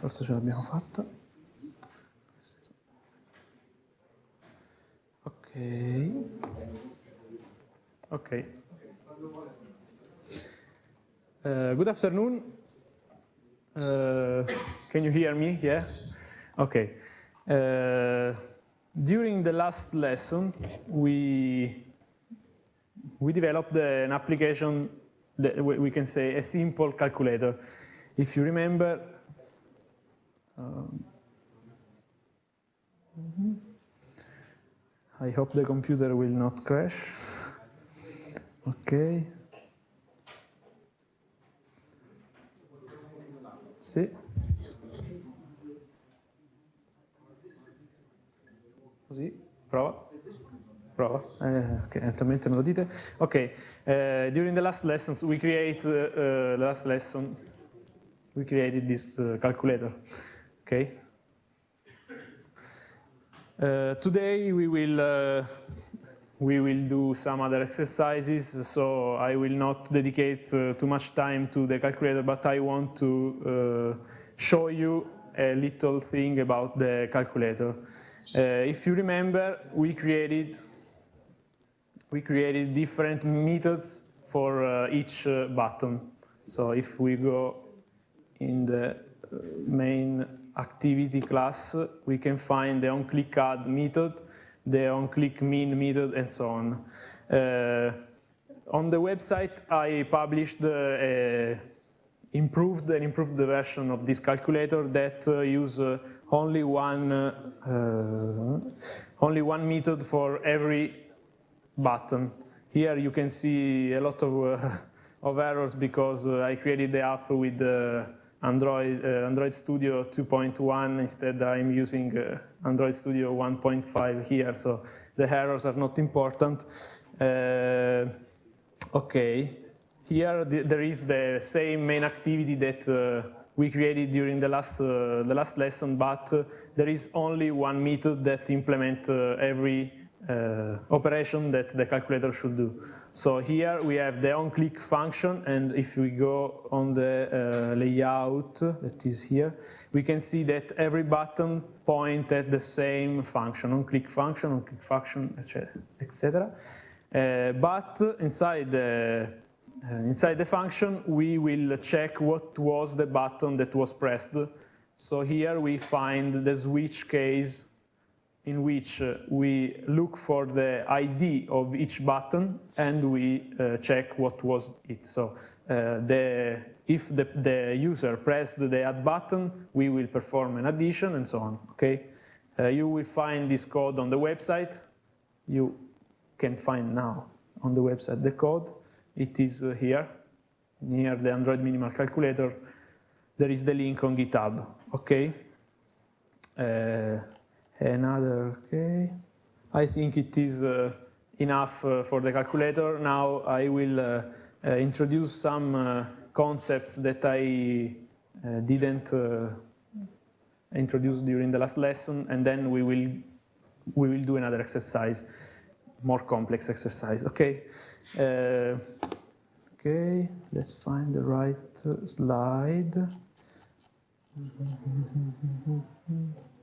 forse ce l'abbiamo fatta. Ok. Ok. Uh, good afternoon. Uh, can you hear me? Yeah? Okay. Uh, during the last lesson, we, we developed an application that we can say a simple calculator. If you remember, um, I hope the computer will not crash. Okay. Sì. Così, prova. Prova. Eh, ok, attualmente me lo dite. Ok, uh, during the last lessons we create uh, the last lesson we created this uh, calculator. Okay. today we will we will do some other exercises, so I will not dedicate uh, too much time to the calculator, but I want to uh, show you a little thing about the calculator. Uh, if you remember, we created we created different methods for uh, each uh, button. So if we go in the uh, main activity class, we can find the onClick add method, the onClick min method, and so on. Uh, on the website, I published uh, improved and improved version of this calculator that uh, use uh, only one uh, only one method for every button. Here you can see a lot of of errors because I created the app with Android, uh, Android Studio 2.1. Instead, I'm using uh, Android Studio 1.5 here, so the errors are not important. Uh, okay, here the, there is the same main activity that uh, we created during the last, uh, the last lesson, but uh, there is only one method that implement every uh, operation that the calculator should do. So here we have the onClick function, and if we go on the uh, layout that is here, we can see that every button point at the same function, onClick function, onClick function, etc. Uh, but inside the uh, inside the function, we will check what was the button that was pressed. So here we find the switch case in which uh, we look for the ID of each button and we uh, check what was it. So uh, the, if the, the, user pressed the add button, we will perform an addition and so on, okay? You will find this code on the website. You can find now on the website the code. It is here, near the Android minimal calculator. There is the link on GitHub, okay? Uh, another, okay. I think it is uh, enough uh, for the calculator. Now I will uh, uh introduce some uh, concepts that I uh, didn't introduce during the last lesson, and then we will we will do another exercise, more complex exercise. Okay. okay. Let's find the right slide.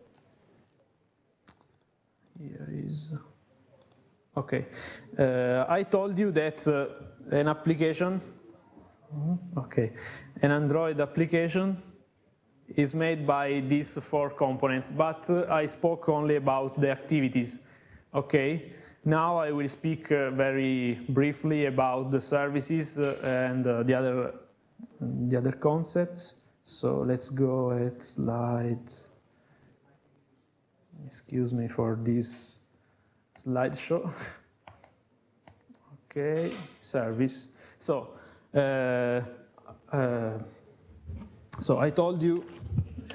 here is okay. Uh, I told you that uh, an application okay an Android application is made by these four components but uh, I spoke only about the activities okay? Now I will speak uh, very briefly about the services uh, and uh, the other the other concepts. So let's go at slide excuse me for this slideshow. okay, service. So, uh, uh, so I told you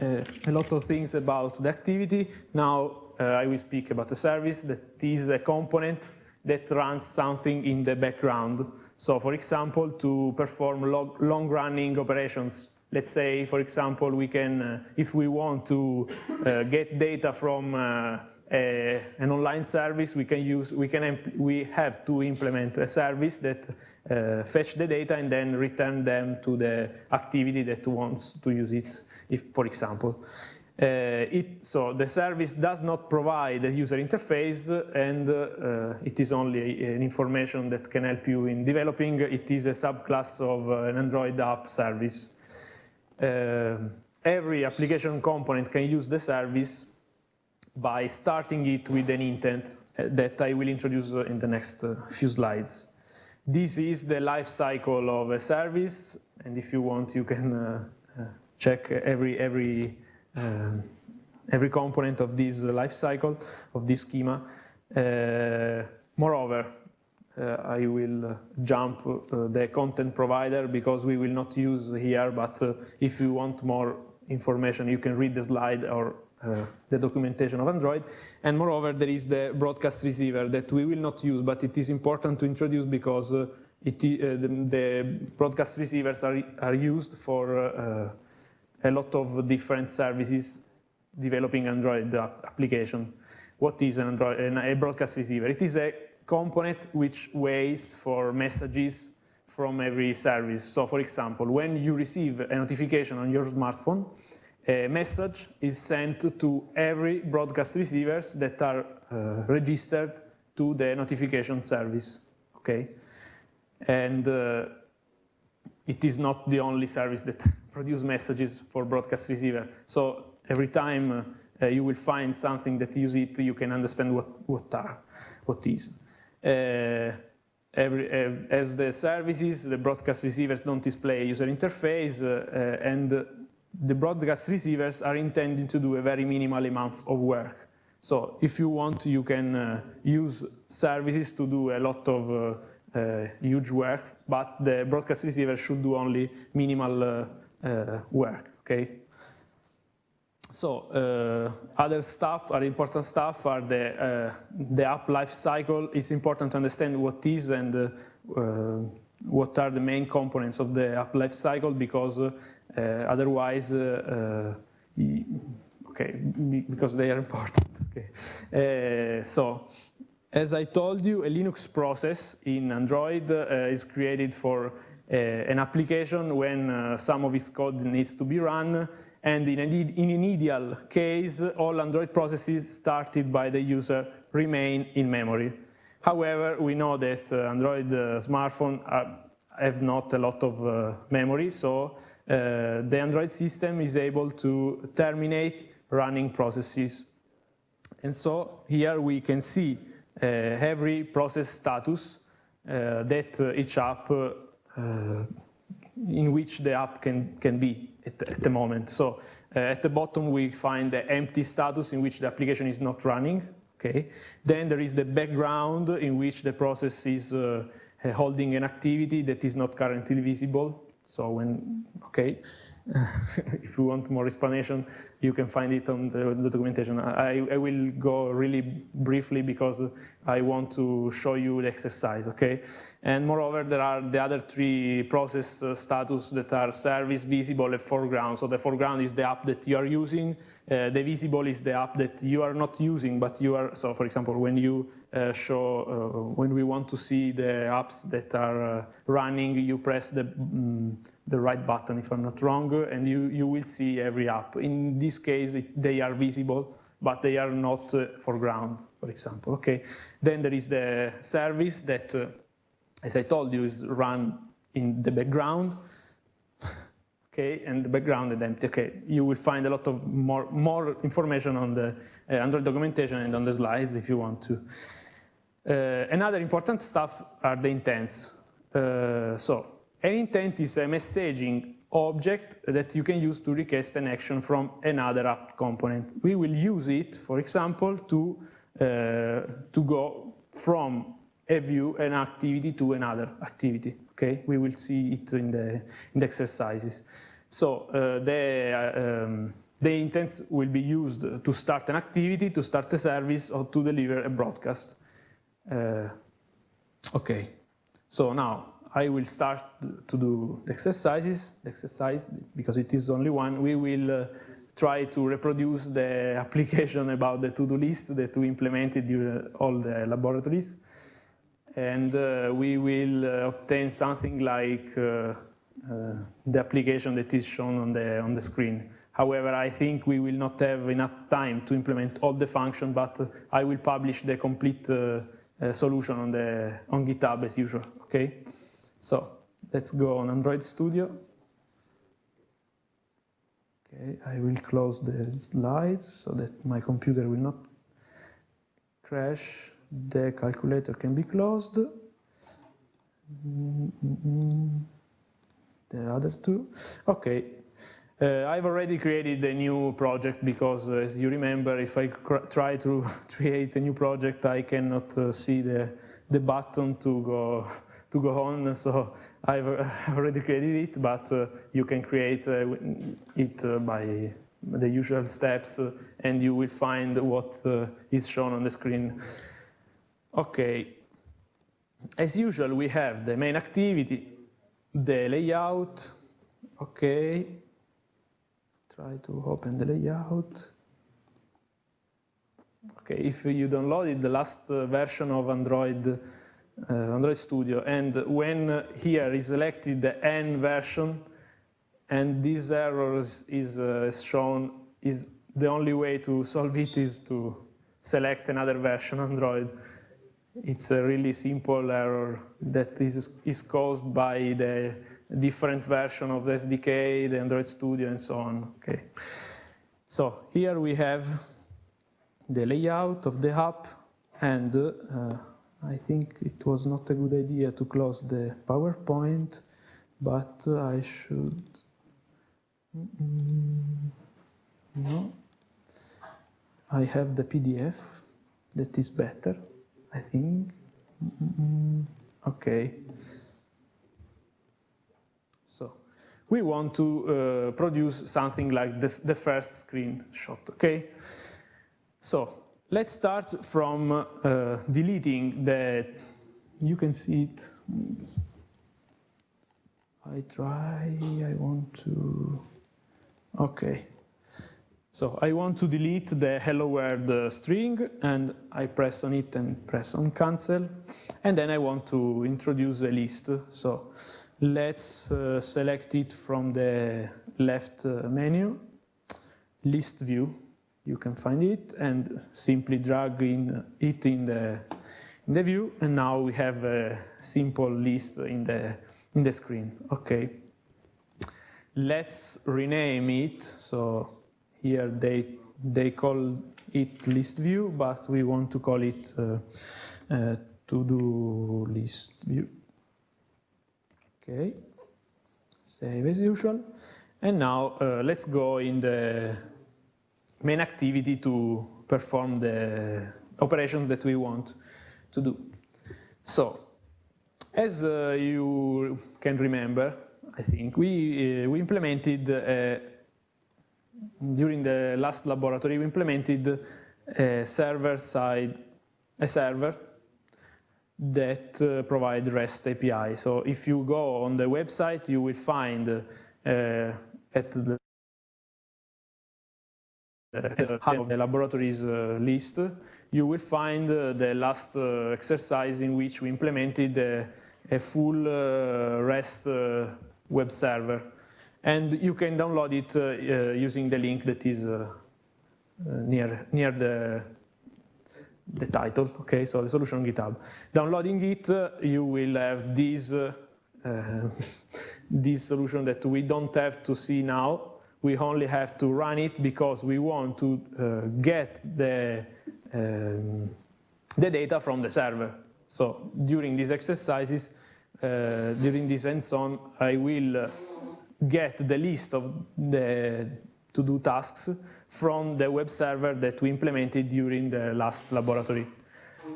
uh, a lot of things about the activity. Now uh, I will speak about the service that is a component that runs something in the background. So for example, to perform long-running operations Let's say, for example, we can, uh, if we want to uh, get data from uh, a, an online service, we can use, we can, we have to implement a service that uh, fetch the data and then return them to the activity that wants to use it, if, for example. Uh, it, so the service does not provide a user interface and uh, it is only an information that can help you in developing. It is a subclass of an Android app service. Uh, every application component can use the service by starting it with an intent uh, that I will introduce in the next uh, few slides. This is the life cycle of a service, and if you want, you can check every every um, every component of this life cycle, of this schema. Uh, moreover, uh, I will jump uh, the content provider because we will not use here, but if you want more information, you can read the slide or uh, the documentation of Android. And moreover, there is the broadcast receiver that we will not use, but it is important to introduce because uh, it, uh, the, the, broadcast receivers are, are used for a lot of different services developing Android application. What is an Android, a broadcast receiver? It is a component which waits for messages from every service. So for example, when you receive a notification on your smartphone, a message is sent to every broadcast receivers that are uh, registered to the notification service, okay? And uh, it is not the only service that produce messages for broadcast receiver. So every time uh, you will find something that use it, you can understand what, what are, what is. Uh, every, uh, as the services, the broadcast receivers don't display a user interface, uh, and the broadcast receivers are intended to do a very minimal amount of work. So if you want, you can use services to do a lot of uh, huge work, but the broadcast receiver should do only minimal uh, uh, work, okay? So uh, other stuff, other important stuff are the, uh, the app life cycle. It's important to understand what is and uh, what are the main components of the app life cycle because otherwise, okay, because they are important. Okay, so as I told you, a Linux process in Android uh, is created for uh, an application when uh, some of its code needs to be run. And in, an ideal case, all Android processes started by the user remain in memory. However, we know that uh, Android uh, smartphones have not a lot of uh, memory, so the Android system is able to terminate running processes. And so here we can see uh, every process status uh, that uh, each app in which the app can, can be at, at the moment. So at the bottom, we find the empty status in which the application is not running. Okay. Then there is the background in which the process is uh, holding an activity that is not currently visible. So when, okay. if you want more explanation, you can find it on the, the documentation. I, I, will go really briefly because I want to show you the exercise, okay? And moreover, there are the other three process uh, status that are service, visible, and foreground. So the foreground is the app that you are using. Uh, the visible is the app that you are not using, but you are, so for example, when you uh, show, uh, when we want to see the apps that are uh, running, you press the, um, the right button, if I'm not wrong, and you, you will see every app. In this case, it, they are visible, but they are not uh, foreground, for example, okay? Then there is the service that, as I told you, is run in the background okay, and the background is empty. Okay, you will find a lot of more, more information on the uh, Android documentation and on the slides if you want to. Uh, another important stuff are the intents. Uh, so an intent is a messaging object that you can use to request an action from another app component. We will use it, for example, to, uh, to go from a view, an activity to another activity. Okay, we will see it in the, in the exercises. So uh, the, uh, um, the intents will be used to start an activity, to start a service, or to deliver a broadcast. Uh, okay, so now I will start to do the exercises, the exercise, because it is only one. We will uh, try to reproduce the application about the to-do list that we implemented during all the laboratories. And uh, we will uh, obtain something like uh, uh, the application that is shown on the, on the screen. However, I think we will not have enough time to implement all the functions, but I will publish the complete uh, solution on, the, on GitHub as usual, okay? So let's go on Android Studio. Okay, I will close the slides so that my computer will not crash. The calculator can be closed. Mm -mm. The other two. Okay, uh, I've already created a new project because, uh, as you remember, if I try to create a new project, I cannot uh, see the, the button to go to go on. So I've already created it, but uh, you can create uh, it uh, by the usual steps, and you will find what is shown on the screen. Okay. As usual, we have the main activity, the layout. Okay. Try to open the layout. Okay, if you downloaded the last version of Android Android Studio. And when here is selected the N version, and this error is uh, shown, is the only way to solve it is to select another version Android. It's a really simple error that is, is caused by the different version of the SDK, the Android Studio, and so on. Okay. So here we have the layout of the app, and uh, I think it was not a good idea to close the PowerPoint, but I should, no, I have the PDF that is better, I think, okay. So we want to uh, produce something like this, the first screenshot, okay? So let's start from uh, deleting the, you can see it. I try, I want to, okay. So I want to delete the hello world uh, string and I press on it and press on cancel. And then I want to introduce a list. So let's uh, select it from the left uh, menu, list view you can find it and simply drag in it in the, in the view. And now we have a simple list in the, in the screen. Okay. Let's rename it. So here they, they call it list view, but we want to call it uh, uh, to-do list view. Okay. Save as usual. And now uh, let's go in the main activity to perform the operations that we want to do. So, as uh, you can remember, I think, we, uh, we implemented, uh, during the last laboratory, we implemented a server-side, a server that uh, provide REST API. So if you go on the website, you will find uh, at the of the laboratories uh, list, you will find uh, the last uh, exercise in which we implemented a, full REST web server. And you can download it using the link that is near, near the, the title, okay, so the solution on GitHub. Downloading it, uh, you will have this, uh, uh, this solution that we don't have to see now, we only have to run it because we want to uh, get the, um, the data from the server. So during these exercises, uh, during this hands-on, I will uh, get the list of the to-do tasks from the web server that we implemented during the last laboratory.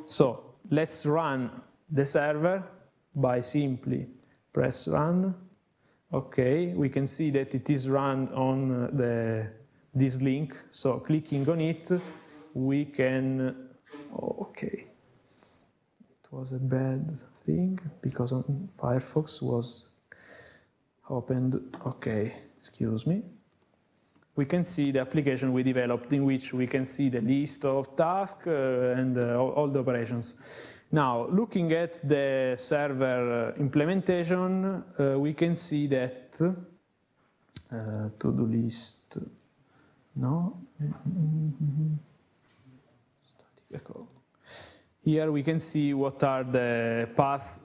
So let's run the server by simply press run Okay, we can see that it is run on uh, the, this link. So clicking on it, we can, okay. It was a bad thing because Firefox was opened, okay, excuse me. we can see the application we developed in which we can see the list of tasks uh, and uh, all the operations. Now, looking at the server implementation, uh, we can see that uh, to-do list, no? Here we can see what are the paths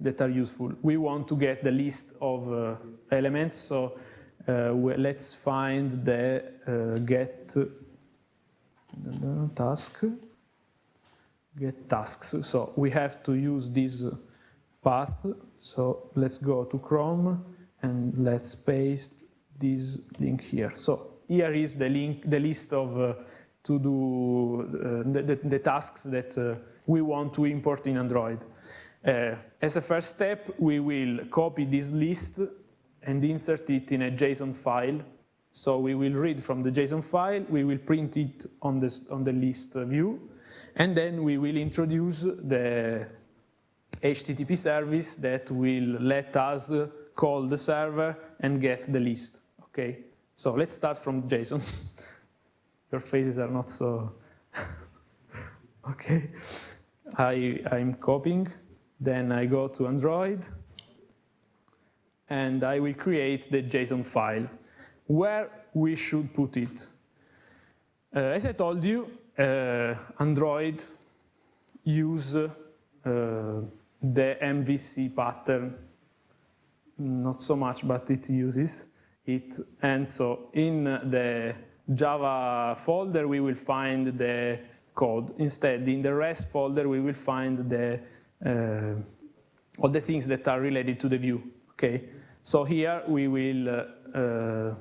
that are useful. We want to get the list of uh, elements, so uh, let's find the uh, get task get tasks. So we have to use this path. So let's go to Chrome and let's paste this link here. So here is the link, the list of uh, to do uh, the, the, tasks that uh, we want to import in Android. Uh, as a first step, we will copy this list and insert it in a JSON file. So we will read from the JSON file, we will print it on, this, on the list view, and then we will introduce the HTTP service that will let us call the server and get the list. Okay, so let's start from JSON. Your faces are not so. okay, I, I'm copying. Then I go to Android, and I will create the JSON file. Where we should put it? Uh, as I told you, Android use uh, the MVC pattern, not so much, but it uses it. And so in the Java folder, we will find the code. Instead, in the res folder, we will find the uh, all the things that are related to the view. Okay, so here we will uh, uh,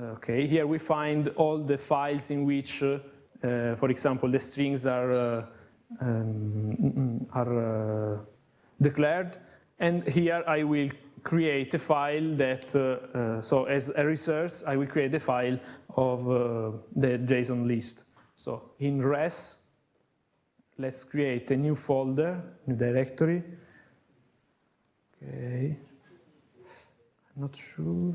Okay, here we find all the files in which, uh, uh, for example, the strings are, uh, um, are uh, declared. And here I will create a file that, so as a resource, I will create a file of the JSON list. So in res, let's create a new folder, new directory. Okay, I'm not sure.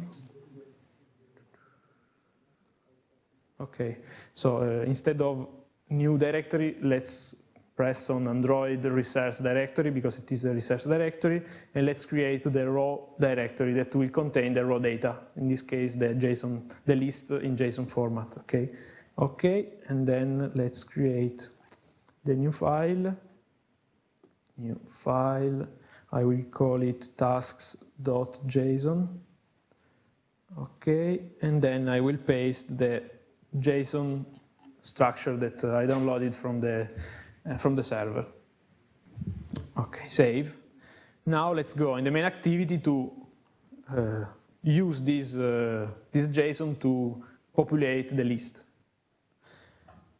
Okay, so uh, instead of new directory, let's press on Android resource directory because it is a resource directory, and let's create the raw directory that will contain the raw data. In this case, the JSON, the list in JSON format. Okay, okay, and then let's create the new file. New file. I will call it tasks.json. Okay, and then I will paste the JSON structure that uh, I downloaded from the, uh, from the server. Okay, save. Now let's go in the main activity to uh, use this, uh, this JSON to populate the list.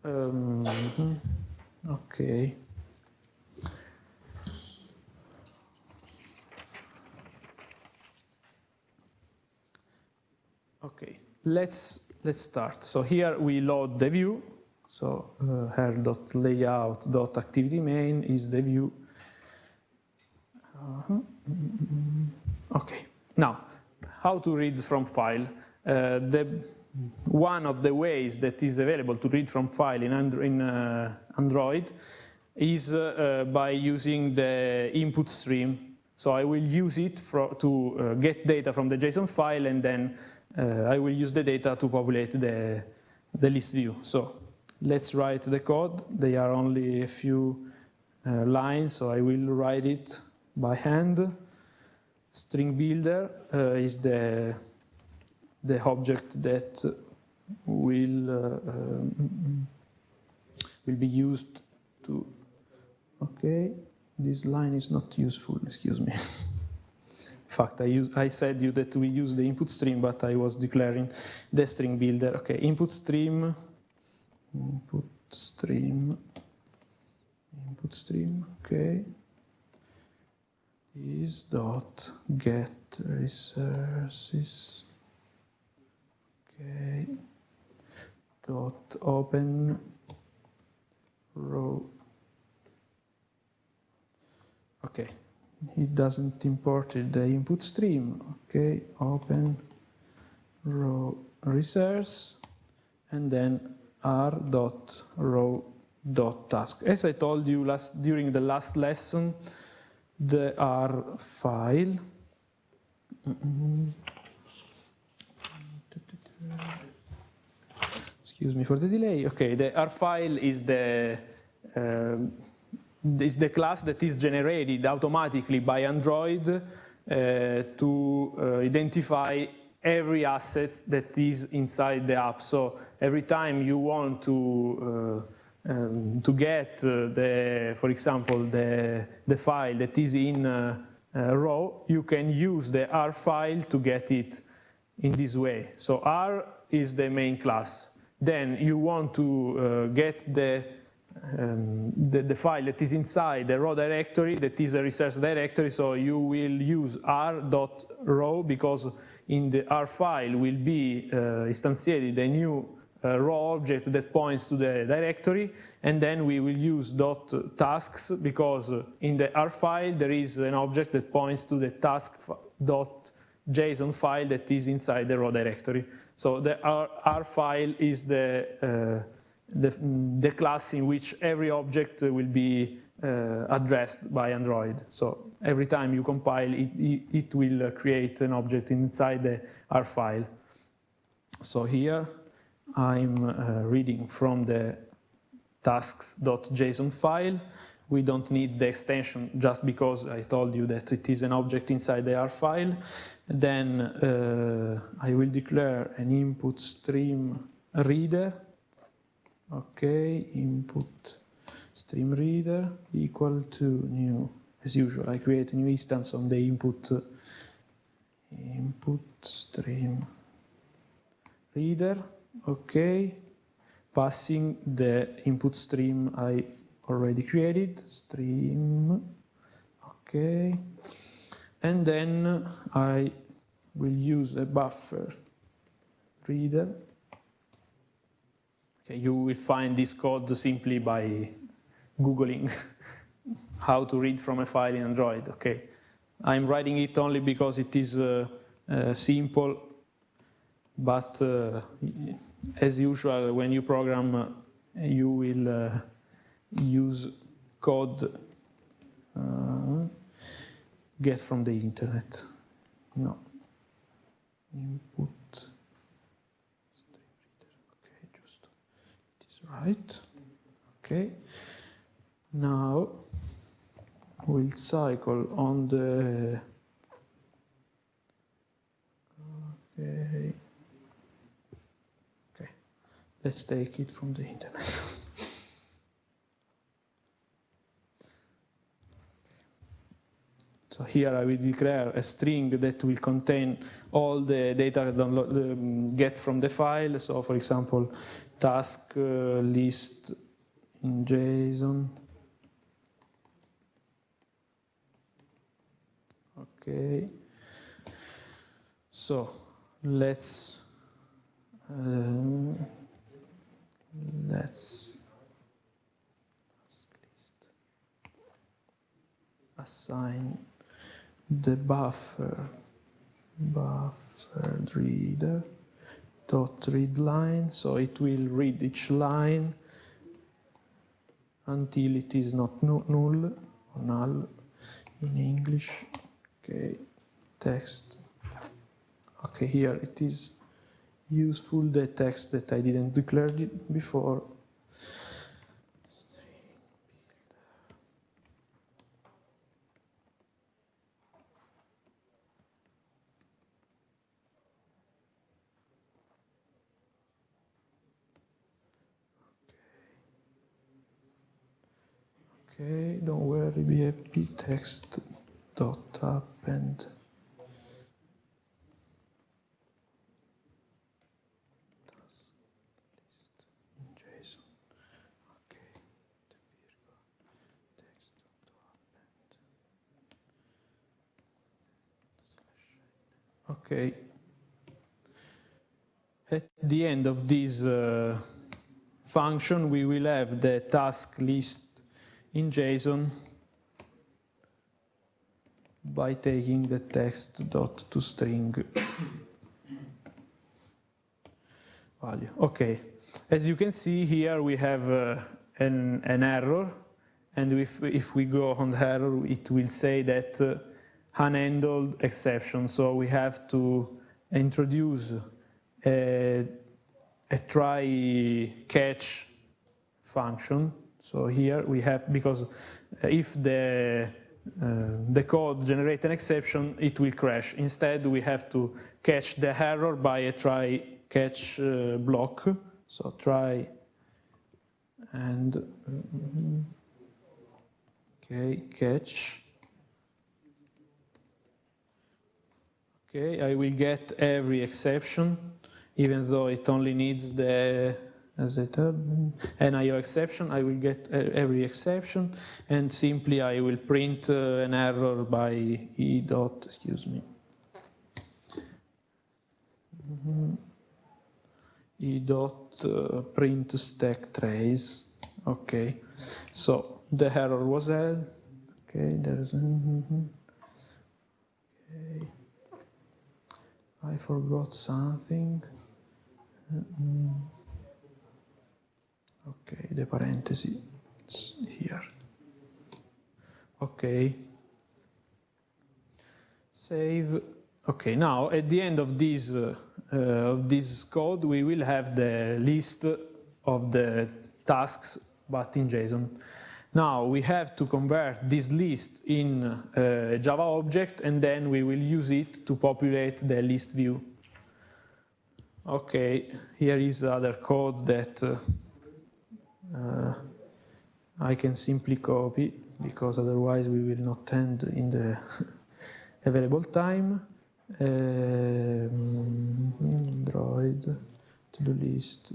Um, okay. Okay, let's let's start. So here we load the view. So uh, R.layout.activity main is the view. Uh -huh. Okay. Now, how to read from file? Uh, the one of the ways that is available to read from file in, Andro in uh, Android is uh, uh, by using the input stream. So I will use it for, to uh, get data from the JSON file and then I will use the data to populate the, the list view. So let's write the code. They are only a few uh, lines, so I will write it by hand. String builder uh, is the, the object that will, uh, um, will be used to, okay, this line is not useful, excuse me. fact, I, use, I said you that we use the input stream, but I was declaring the string builder. Okay, input stream, input stream, input stream, okay, is dot get resources, okay, dot open row, okay, it doesn't import the input stream. Okay, open row resource and then r dot row dot task. As I told you last during the last lesson, the R file. Excuse me for the delay. Okay, the R file is the uh, is the class that is generated automatically by Android uh, to uh, identify every asset that is inside the app. So every time you want to uh, um, to get uh, the, for example, the the file that is in uh, row, you can use the R file to get it in this way. So R is the main class. Then you want to get the um, the, the, file that is inside the row directory that is a resource directory so you will use r.row because in the R file will be uh, instantiated a new uh, row object that points to the directory and then we will use dot tasks because in the R file there is an object that points to the task dot JSON file that is inside the raw directory. So the R, R file is the uh, the, the class in which every object will be uh, addressed by Android. So every time you compile, it, it, will create an object inside the R file. So here I'm uh, reading from the tasks.json file. We don't need the extension just because I told you that it is an object inside the R file. Then uh, I will declare an input stream reader okay input stream reader equal to new as usual I create a new instance on the input input stream reader. Okay passing the input stream I already created stream okay and then I will use a buffer reader Okay, you will find this code simply by Googling how to read from a file in Android. Okay, I'm writing it only because it is uh, uh, simple, but uh, as usual, when you program, uh, you will uh, use code uh, get from the internet. No. Input. Right. Okay. Now we'll cycle on the okay. Okay. Let's take it from the internet. So here I will declare a string that will contain all the data download, um, get from the file. So for example, task uh, list in JSON. Okay. So let's uh, let's assign the buffer buffered reader dot read line so it will read each line until it is not null or null in English. Okay text. Okay here it is useful the text that I didn't declare before Okay, don't worry, be happy. Text dot append. Okay. At the end of this uh, function, we will have the task list in JSON by taking the text dot to string. value. Okay, as you can see here, we have uh, an, an error, and if, if we go on the error, it will say that uh, unhandled exception. So we have to introduce a, a try catch function. So here we have, because if the Uh, the code generate an exception, it will crash. Instead, we have to catch the error by a try catch uh, block. So try and uh, mm-hmm. okay catch. Okay, I will get every exception, even though it only needs the as a NIO exception, I will get every exception, and simply I will print uh, an error by e dot, excuse me, e dot uh, print stack trace. Okay, so the error was added. Okay, there's. Mm -hmm. Okay, I forgot something. Mm -hmm. Okay, the parenthesis here. Okay. Save. Okay, now at the end of this, uh, uh, of this code, we will have the list of the tasks, but in JSON. Now we have to convert this list in a uh, Java object, and then we will use it to populate the list view. Okay, here is other code that uh, uh, I can simply copy because otherwise we will not end in the available time. Um, Android to-do list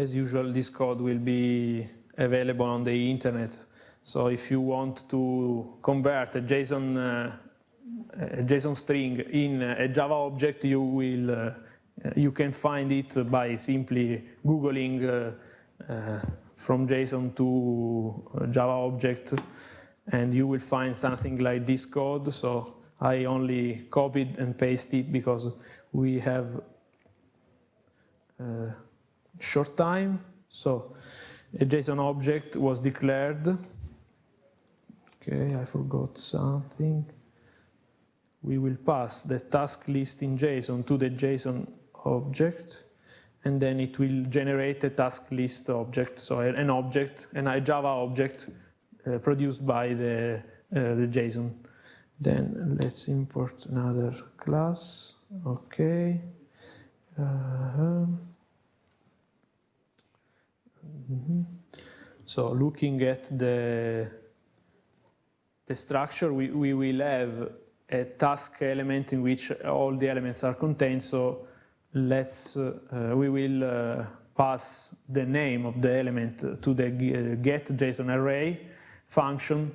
as usual, this code will be available on the internet. So if you want to convert a JSON, uh, a JSON string in a Java object, you will uh, you can find it by simply googling uh, uh from JSON to Java object, and you will find something like this code. So I only copied and pasted it because we have uh, short time. So a JSON object was declared. Okay, I forgot something. We will pass the task list in JSON to the JSON object, and then it will generate a task list object, so an object, an a Java object uh, produced by the, uh, the JSON. Then let's import another class. Okay. Uh -huh. Mm -hmm. So looking at the, the structure, we, we will have a task element in which all the elements are contained. So let's, uh, we will uh, pass the name of the element to the get JSON array function.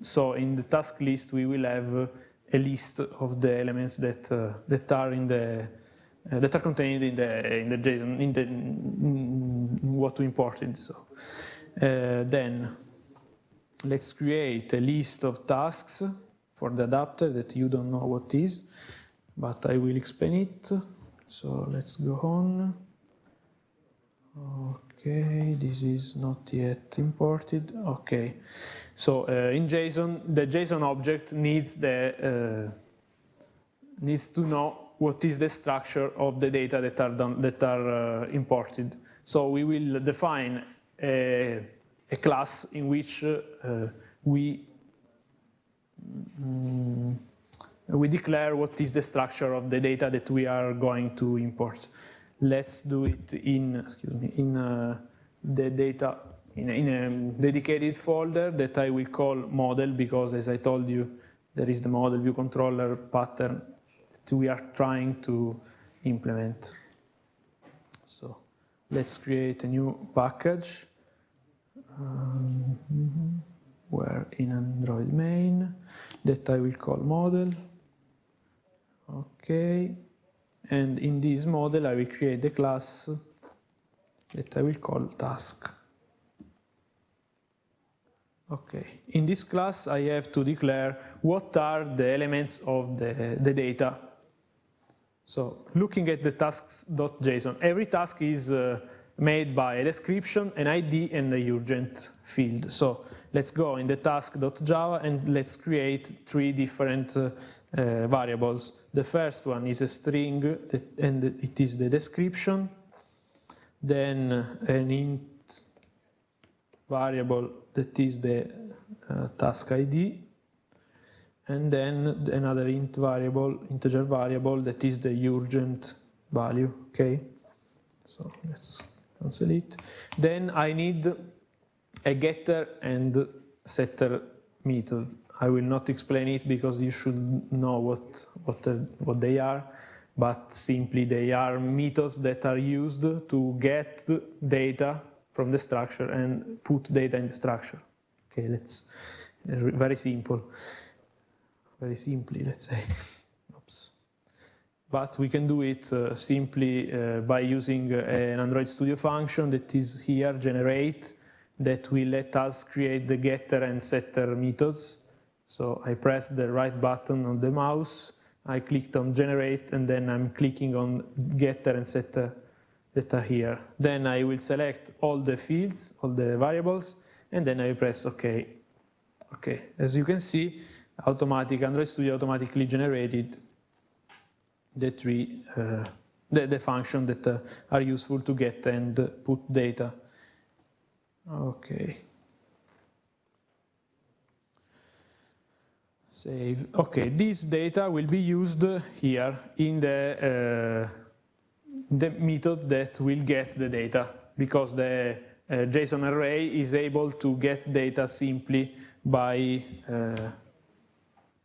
So in the task list, we will have a list of the elements that, uh, that are in the uh, that are contained in the in the JSON in the in what we imported. So uh, then let's create a list of tasks for the adapter that you don't know what is, but I will explain it. So let's go on. Okay, this is not yet imported. Okay, so uh, in JSON, the JSON object needs the uh, needs to know what is the structure of the data that are, done, that are uh, imported. So we will define a, a class in which uh, we mm, we declare what is the structure of the data that we are going to import. Let's do it in excuse me in uh, the data in a, in a dedicated folder that I will call model because as I told you there is the model view controller pattern we are trying to implement. So let's create a new package. Um, where in Android main that I will call model. Okay, and in this model I will create the class that I will call task. Okay, in this class I have to declare what are the elements of the, the data. So looking at the tasks.json, every task is uh, made by a description, an ID, and a urgent field. So let's go in the task.java and let's create three different uh, uh, variables. The first one is a string, that, and it is the description. Then an int variable that is the uh, task ID. And then another int variable, integer variable that is the urgent value, okay? So let's cancel it. Then I need a getter and setter method. I will not explain it because you should know what, what, what they are, but simply they are methods that are used to get data from the structure and put data in the structure. Okay, let's, very simple. Very simply, let's say. Oops. But we can do it uh, simply uh, by using uh, an Android Studio function that is here, generate, that will let us create the getter and setter methods. So I press the right button on the mouse, I clicked on generate, and then I'm clicking on getter and setter that are here. Then I will select all the fields, all the variables, and then I press OK. Okay, as you can see, automatic Android Studio automatically generated the three uh, the, the function that uh, are useful to get and put data. Okay. Save. Okay, this data will be used here in the uh, the method that will get the data because the uh, JSON array is able to get data simply by uh,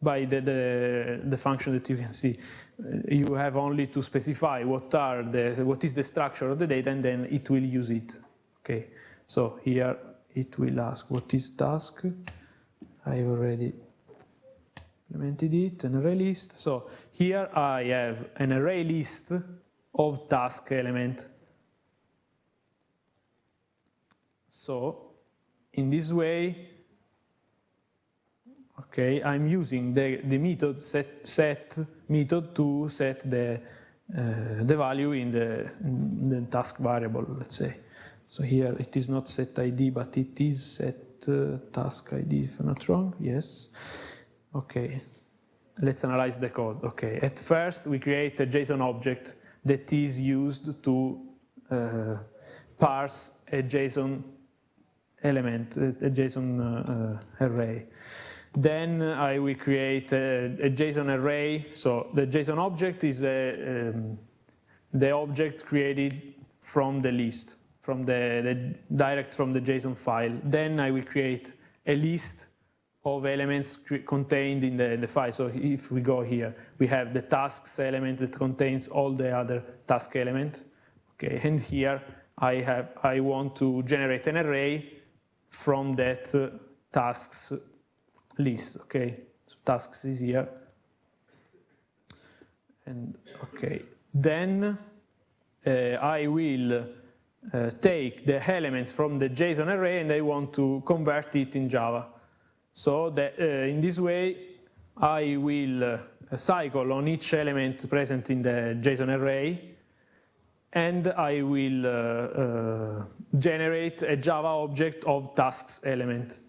by the, the, the, function that you can see. Uh, you have only to specify what are the what is the structure of the data and then it will use it. Okay, so here it will ask what is task. I've already implemented it, an array list. So here I have an array list of task element. So in this way, okay, I'm using the, the method set, set method to set the, uh, the value in the, in the task variable, let's say. So here it is not set ID, but it is set uh, task ID, if I'm not wrong, yes. Okay, let's analyze the code. Okay, at first we create a JSON object that is used to uh, parse a JSON element, a JSON uh, uh, array. Then I will create a, a, JSON array. So the JSON object is a, um, the object created from the list, from the, the, direct from the JSON file. Then I will create a list of elements contained in the, the, file. So if we go here, we have the tasks element that contains all the other task element. Okay, and here I have I want to generate an array from that uh, tasks list. Okay, so tasks is here. And okay, then uh, I will uh, take the elements from the JSON array and I want to convert it in Java. So that, uh, in this way, I will uh, cycle on each element present in the JSON array, and I will uh, uh, generate a Java object of tasks element.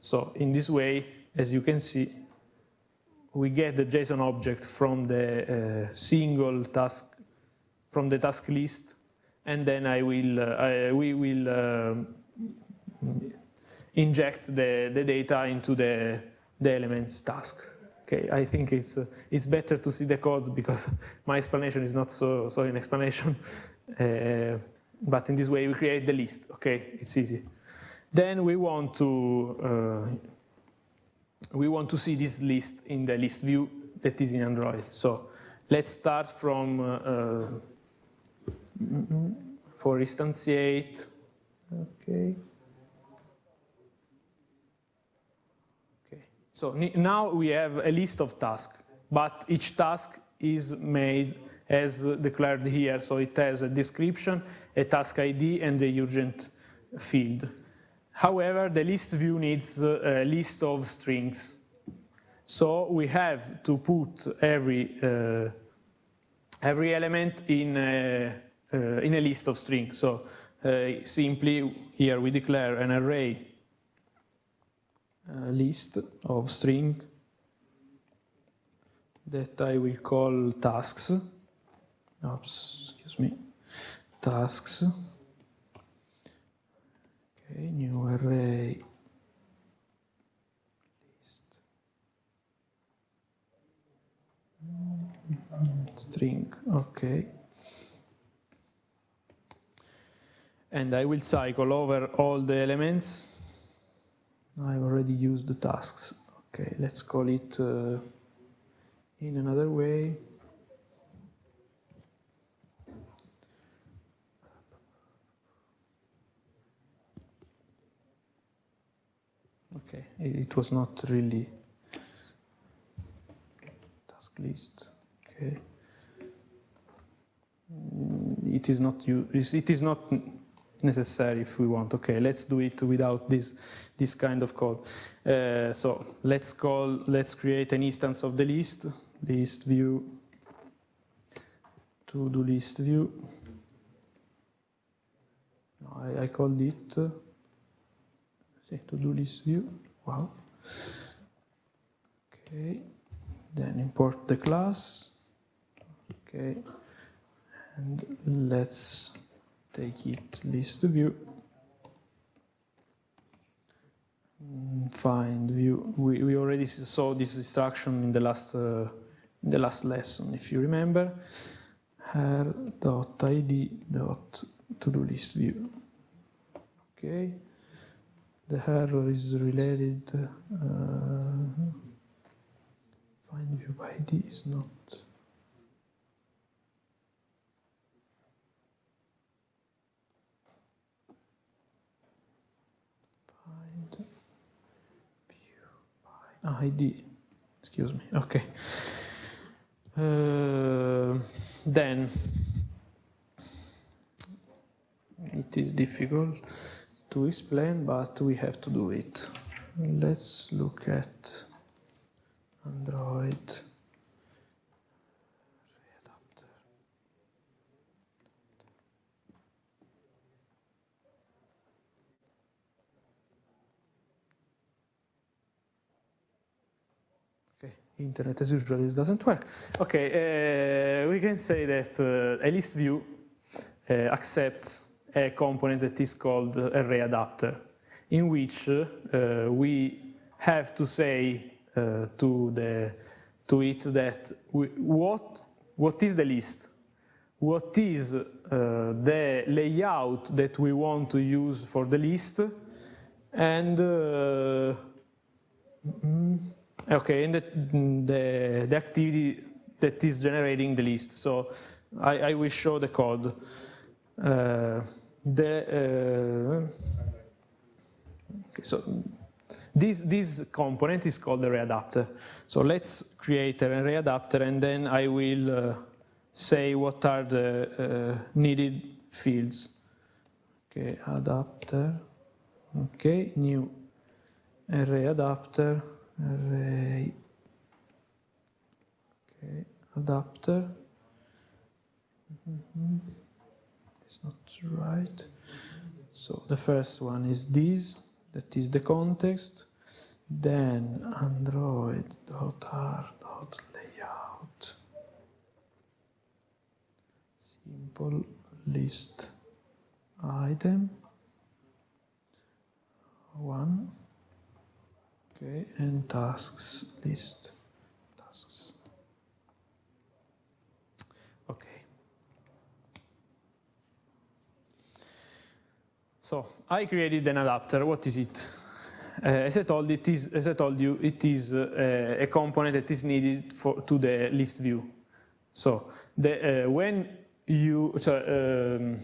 So in this way, as you can see, we get the JSON object from the uh, single task, from the task list, and then I will, uh, I, we will inject the, the data into the, the elements task. Okay, I think it's, uh, it's better to see the code because my explanation is not so, so an explanation. Uh, but in this way, we create the list. Okay, it's easy. Then we want to uh, we want to see this list in the list view that is in Android. So let's start from uh, uh for instantiate. okay. Okay. So now we have a list of tasks, but each task is made as declared here. So it has a description, a task ID, and the urgent field. However, the list view needs a list of strings. So we have to put every uh, every element in a, uh, in a list of strings. So uh, simply here we declare an array list of string that I will call tasks. Oops, excuse me, tasks. Okay, new array list string, okay. And I will cycle over all the elements. I've already used the tasks. Okay, let's call it uh, in another way. Okay, it was not really task list. Okay. Mm, it is not you. it is not necessary if we want. Okay, let's do it without this this kind of code. Uh, so let's call let's create an instance of the list list view to do list view. I, I called it uh, to do list view. Wow. Okay. Then import the class. Okay and let's take it list view. Mm, find view. We, we already saw this instruction in the last uh, in the last lesson if you remember. R.id dot to do list view. Okay the error is related uh, find view id is not. Find view id excuse me. Okay. Uh, then it is difficult to explain but we have to do it. Let's look at android. Okay internet as usual doesn't work. Okay, uh, we can say that uh, a list view uh, accepts a component that is called array adapter, in which uh, we have to say uh, to the to it that we, what what is the list, what is uh, the layout that we want to use for the list, and mm, Okay, and the, the, the activity that is generating the list. So I, I will show the code. Uh, the uh, so this this component is called the array adapter. So let's create an array adapter, and then I will uh, say what are the uh, needed fields. Okay, adapter. Okay, new array adapter array okay adapter mm -hmm. Not right. So the first one is this that is the context. Then android dot r dot layout. Simple list item. One. Okay, and tasks list. So I created an adapter. What is it? Uh, as I told it is, as I told you, it is uh, a component that is needed for to the list view. So the, uh, when you so, um,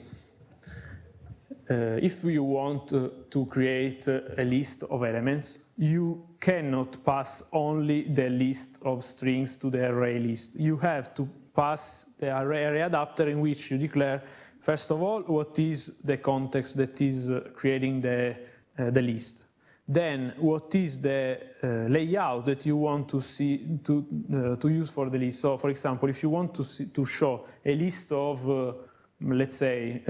uh, if you want to create a list of elements, you cannot pass only the list of strings to the array list. You have to pass the array, array adapter in which you declare, first of all, what is the context that is uh, creating the, uh, the list. Then, what is the uh, layout that you want to see to uh, to use for the list? So, for example, if you want to see, to show a list of, let's say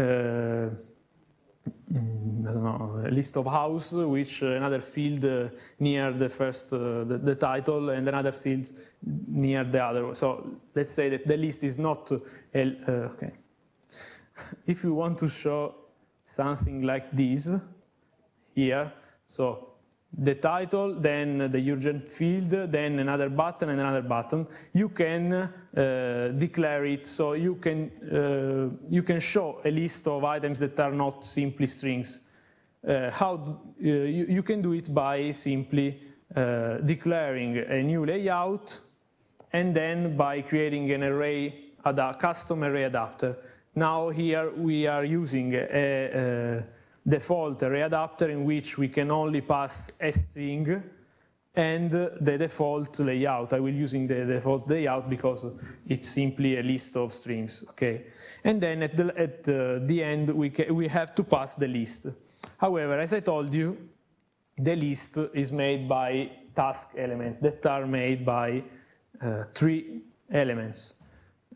Mm, I don't know, a list of house, which uh, another field uh, near the first, uh, the, the, title, and another field near the other. So let's say that the list is not, a, okay. If you want to show something like this here, so the title, then the urgent field, then another button and another button. You can uh, declare it so you can uh, you can show a list of items that are not simply strings. Uh, how uh, you, you, can do it by simply uh, declaring a new layout and then by creating an array, a custom array adapter. Now here we are using a, a default array adapter in which we can only pass a string and the default layout. I will using the default layout because it's simply a list of strings, okay? And then at the, at the end, we, we have to pass the list. However, as I told you, the list is made by task elements that are made by uh, three elements.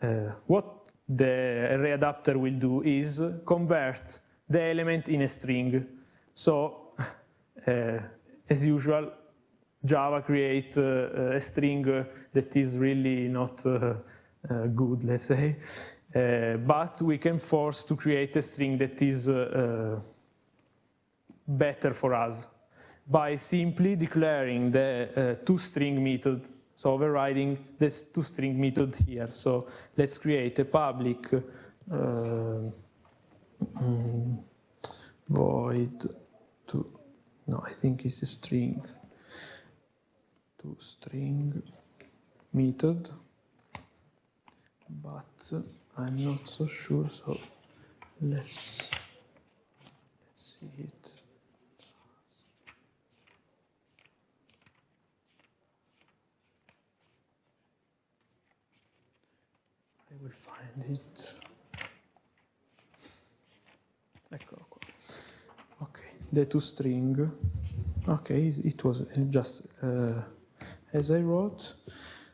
Uh, what the array adapter will do is convert the element in a string. So, uh, as usual, Java create uh, a string that is really not uh, uh, good, let's say. Uh, but we can force to create a string that is better for us by simply declaring the toString method so overriding this toString method here. So let's create a public uh, mm, void to no I think it's a string. To string method. But I'm not so sure so let's let's see it I will find it Eccolo qua. Ok, the to string Okay, it was just uh, as I wrote.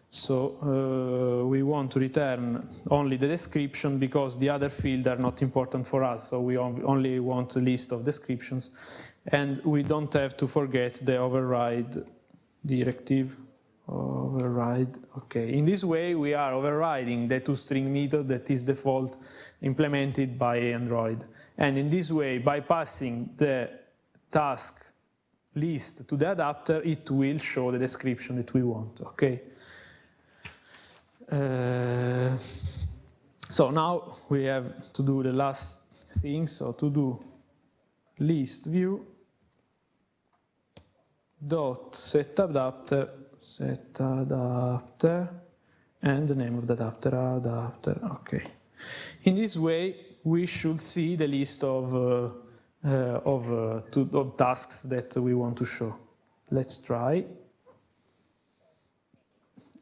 So uh, we want to return only the description because the other fields are not important for us. So we only want a list of descriptions. And we don't have to forget the override directive. Override, okay. In this way, we are overriding the toString method that is default implemented by Android. And in this way, bypassing the task list to the adapter, it will show the description that we want, okay? Uh, so now we have to do the last thing, so to do list view dot set adapter set adapter and the name of the adapter adapter okay in this way we should see the list of, uh, uh, of, uh, to, of tasks that we want to show. Let's try.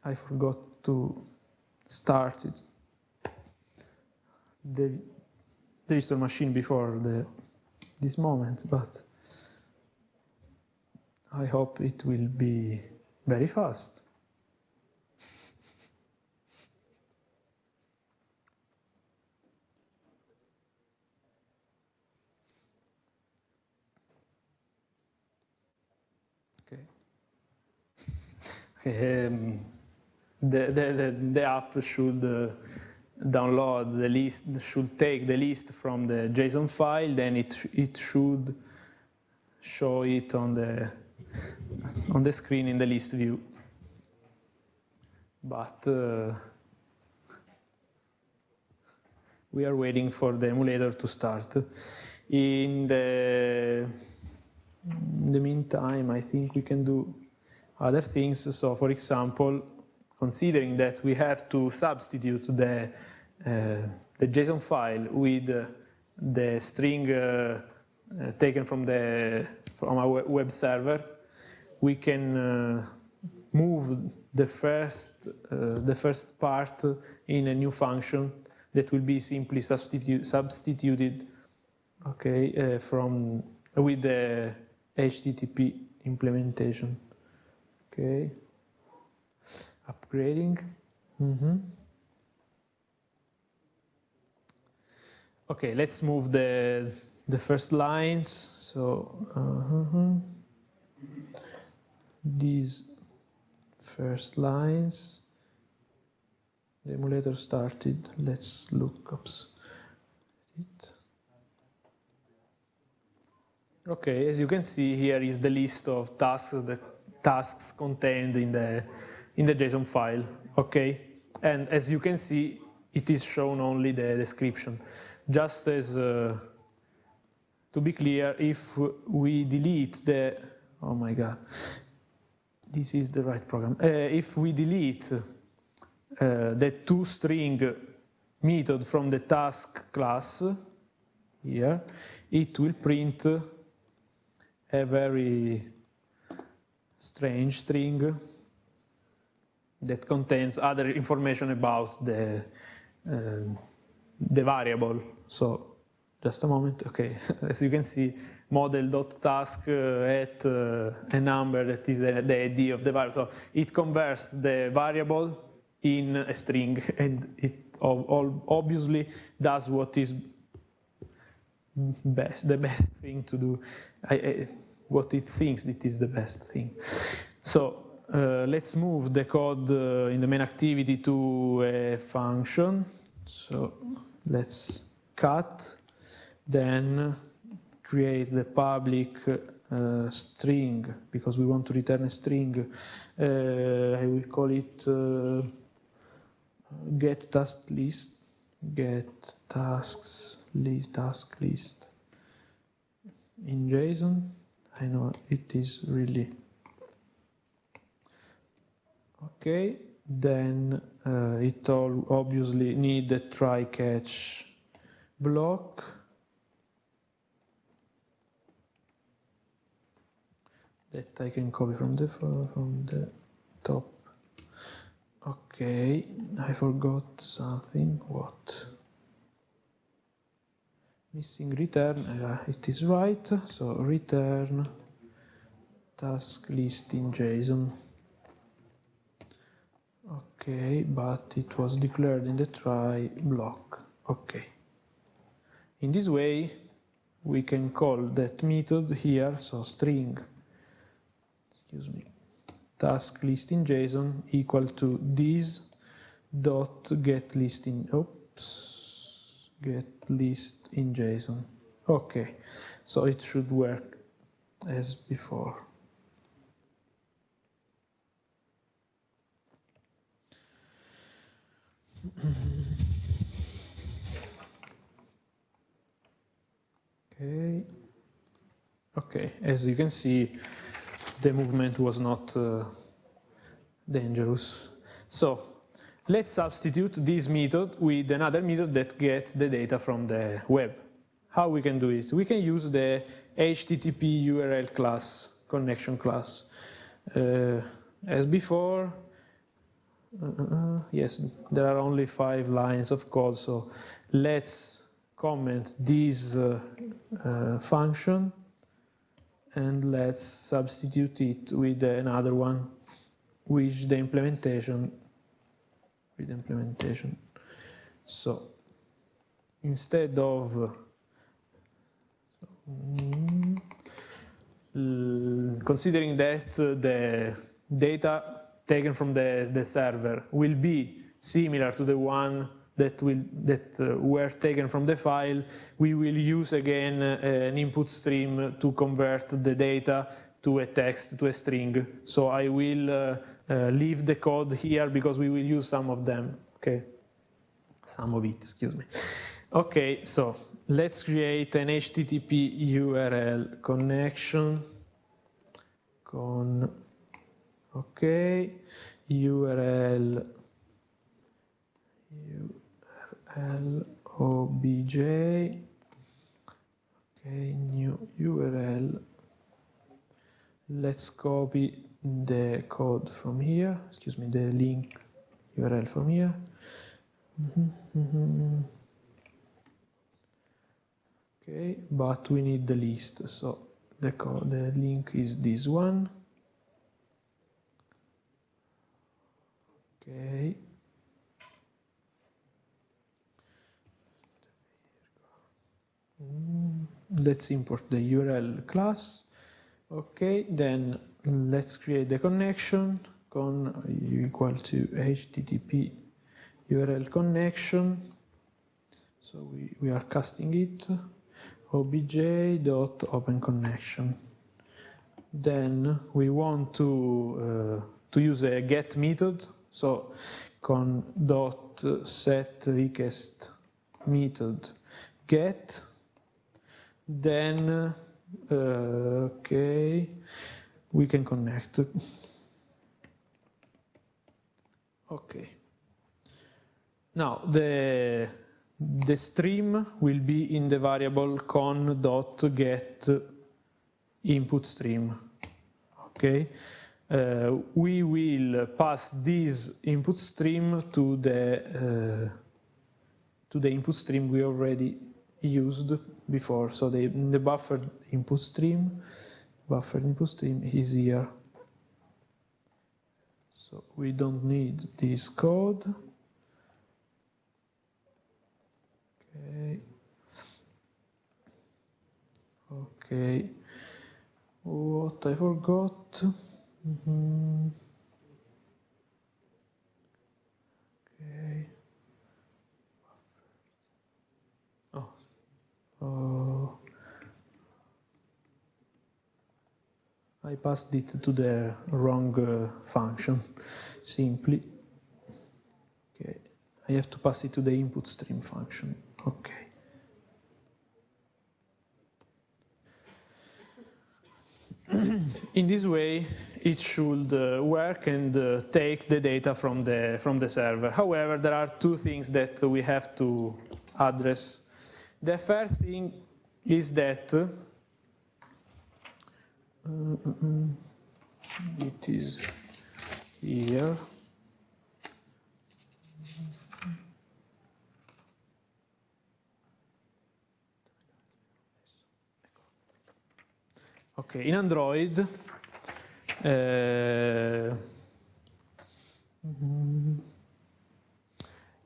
I forgot to start it. the digital machine before the, this moment, but I hope it will be very fast. Okay. um, the, the, the, app should uh, download the list, should take the list from the JSON file, then it, it should show it on the, on the screen in the list view. But uh, we are waiting for the emulator to start. In the, in the meantime, I think we can do other things. So for example, considering that we have to substitute the, uh, the JSON file with the string uh, uh, taken from the from our web server, we can uh, move the first uh, the first part in a new function that will be simply substitu substituted okay uh, from with the HTTP implementation okay upgrading mm -hmm. okay let's move the the first lines so uh -huh. These first lines. The emulator started. Let's look up it. Okay as you can see here is the list of tasks that tasks contained in the in the json file okay? And as you can see it is shown only the description. Just as uh, to be clear if we delete the oh my god this is the right program uh, if we delete uh, the toString method from the task class here, it will print a very strange string that contains other information about the uh, the variable. So just a moment, okay, as you can see, model.task uh, at uh, a number that is the ID of the variable. So it converts the variable in a string and it obviously does what is best, the best thing to do, what it thinks it is the best thing. So uh, let's move the code uh, in the main activity to a function. So let's cut, then create the public uh, string because we want to return a string. Uh, I will call it uh, get task list, get tasks list, task list in JSON. I know it is really okay. Then uh, it all obviously need a try catch block. That I can copy from the from the top Okay, I forgot something. What? Missing return. Uh, it is right. So return task list in JSON. Okay, but it was declared in the try block. Okay. In this way, we can call that method here, so string, excuse me, task list in JSON equal to this dot get list in oops get list in JSON. Okay, so it should work as before. okay. Okay, as you can see, the movement was not uh, dangerous. So let's substitute this method with another method that gets the data from the web. How we can do it? We can use the HTTP URL class, connection class. Uh, as before, uh, yes, there are only five lines of code, so let's comment this uh, uh, function and let's substitute it with another one which the implementation with implementation. So instead of mm, considering that uh, the data taken from the, the server will be similar to the one that will that uh, were taken from the file, we will use again uh, an input stream to convert the data to a text, to a string. So I will uh, leave the code here because we will use some of them, okay? Some of it, excuse me. Okay, so let's create an HTTP URL connection con, okay, URL, obj okay new URL. Let's copy the code from here, excuse me, the link URL from here. Mm -hmm, mm -hmm. Okay, but we need the list, so the, code the link is this one. Okay. Let's import the URL class. Okay, then let's create the connection con equal to http URL connection. So we, we are casting it obj.openConnection. Then we want to uh, to use a get method. So con dot set request method get then uh, okay we can connect. Okay. Now the the stream will be in the variable con dot get input stream. Okay? Uh, we will pass this input stream to the uh, to the input stream we already used before. So the, the buffered input stream, buffered input stream is here. So we don't need this code. Okay. Okay. What I forgot. Mm -hmm. Okay. I passed it to the wrong uh, function simply. Okay I have to pass it to the input stream function. Okay. In this way it should uh, work and uh, take the data from the from the server. However there are two things that we have to address the first thing is that uh, it is here. Okay, in Android, uh,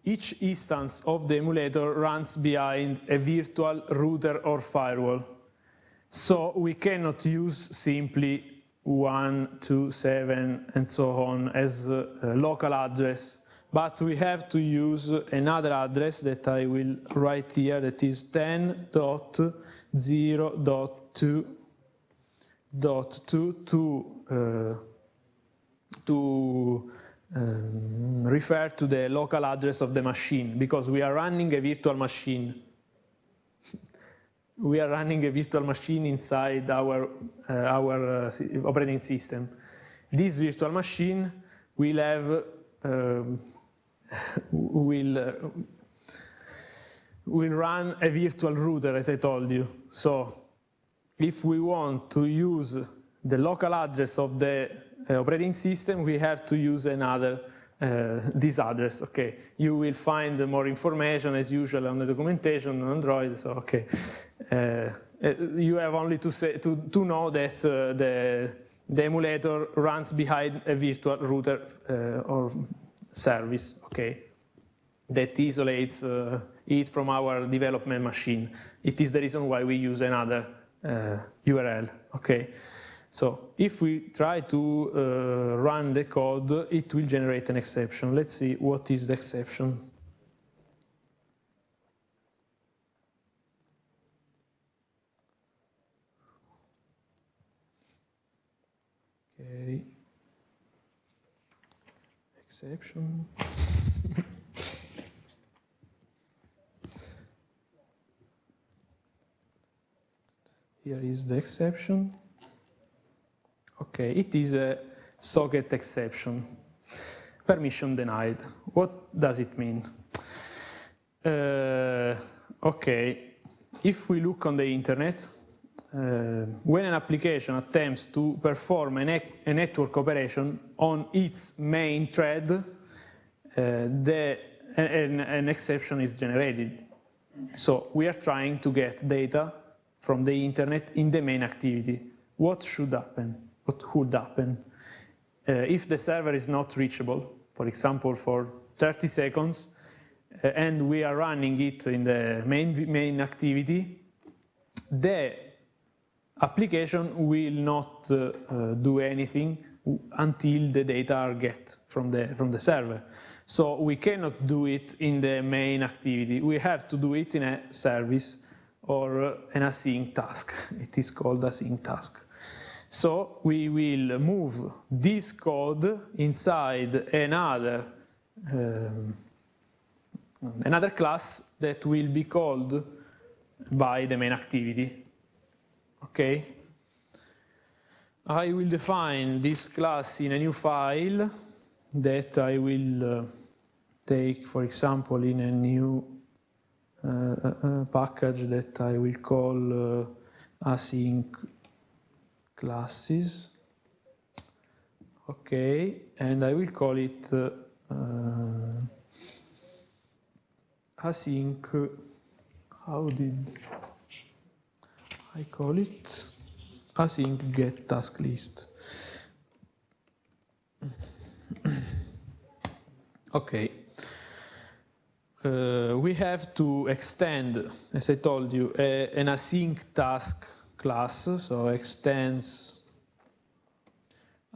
each instance of the emulator runs behind a virtual router or firewall. So we cannot use simply 1, 2, 7, and so on as a local address, but we have to use another address that I will write here that is 10.0.2.2 to, uh, to um, refer to the local address of the machine because we are running a virtual machine. we are running a virtual machine inside our, uh, our uh, operating system. This virtual machine will have um, will uh, will run a virtual router, as I told you. So if we want to use the local address of the operating system, we have to use another uh, this address. Okay, you will find more information as usual on the documentation on Android. So okay, uh, you have only to say to to know that the the emulator runs behind a virtual router or service. Okay, that isolates uh, it from our development machine. It is the reason why we use another uh, URL. Okay. So if we try to uh, run the code, it will generate an exception. Let's see what is the exception. Okay. Exception. Here is the exception. Okay, it is a socket exception. Permission denied. What does it mean? Uh, okay, if we look on the internet, uh, when an application attempts to perform a, ne a, network operation on its main thread, uh, the, an, an exception is generated. So we are trying to get data from the internet in the main activity. What should happen? What would happen? Uh, if the server is not reachable, for example, for 30 seconds, uh, and we are running it in the main, main activity, the application will not uh, do anything until the data are get from the, from the server. So we cannot do it in the main activity. We have to do it in a service or an async task. It is called async task. So we will move this code inside another um, another class that will be called by the main activity. Okay? I will define this class in a new file that I will uh, take, for example, in a new uh, uh, uh package that I will call uh, async classes. Okay, and I will call it uh, async, how did I call it? Async get task list. okay. Uh, we have to extend, as I told you, a, an async task class, so extends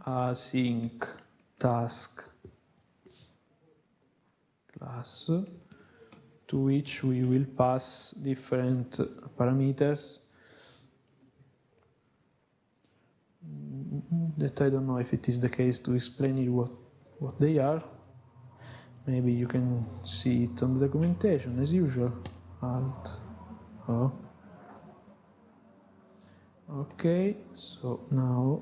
async task class to which we will pass different parameters that I don't know if it is the case to explain you what, what they are. Maybe you can see it on the documentation as usual. Alt O. Okay, so now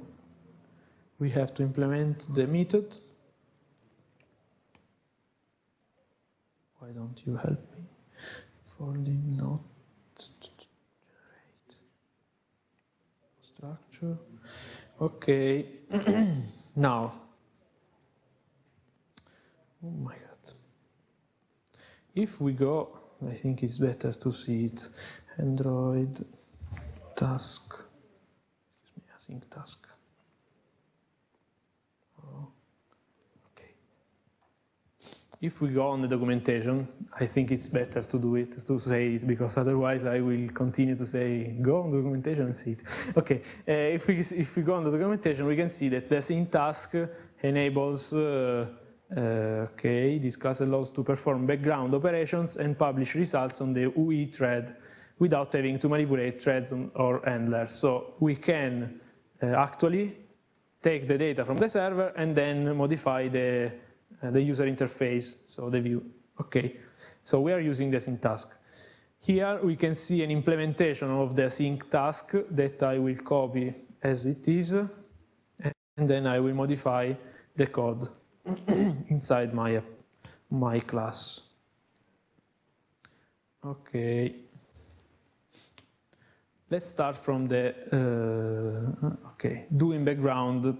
we have to implement the method. Why don't you help me? The not generate structure. Okay. Now. Oh my god. If we go I think it's better to see it. Android task excuse me async task if we go on the documentation, I think it's better to do it, to say it, because otherwise I will continue to say, go on the documentation and see it. Okay, uh, if, we, if we go on the documentation, we can see that the async task enables, uh, uh, okay, this class allows to perform background operations and publish results on the UI thread without having to manipulate threads or handlers. So we can actually take the data from the server and then modify the uh, the user interface, so the view. Okay, so we are using the async task. Here we can see an implementation of the async task that I will copy as it is, and then I will modify the code inside my, my class. Okay. Let's start from the uh, okay do in background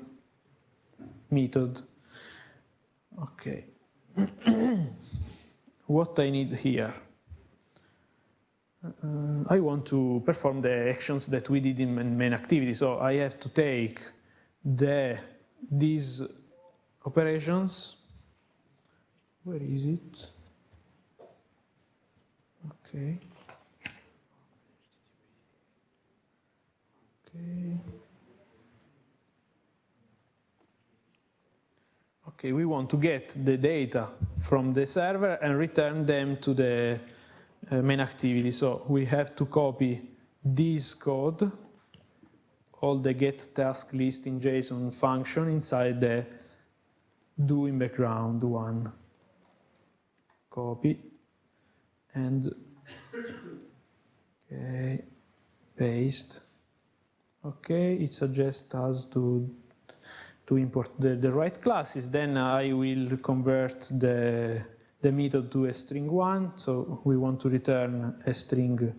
method. Okay. what I need here. Uh, I want to perform the actions that we did in main activity. So I have to take the these operations. Where is it? Okay. Okay. we want to get the data from the server and return them to the uh, main activity. So we have to copy this code, all the get task list in JSON function inside the do in background one. Copy and okay, paste. Okay, it suggests us to to import the, the right classes. Then I will convert the, the method to a string one. So we want to return a string,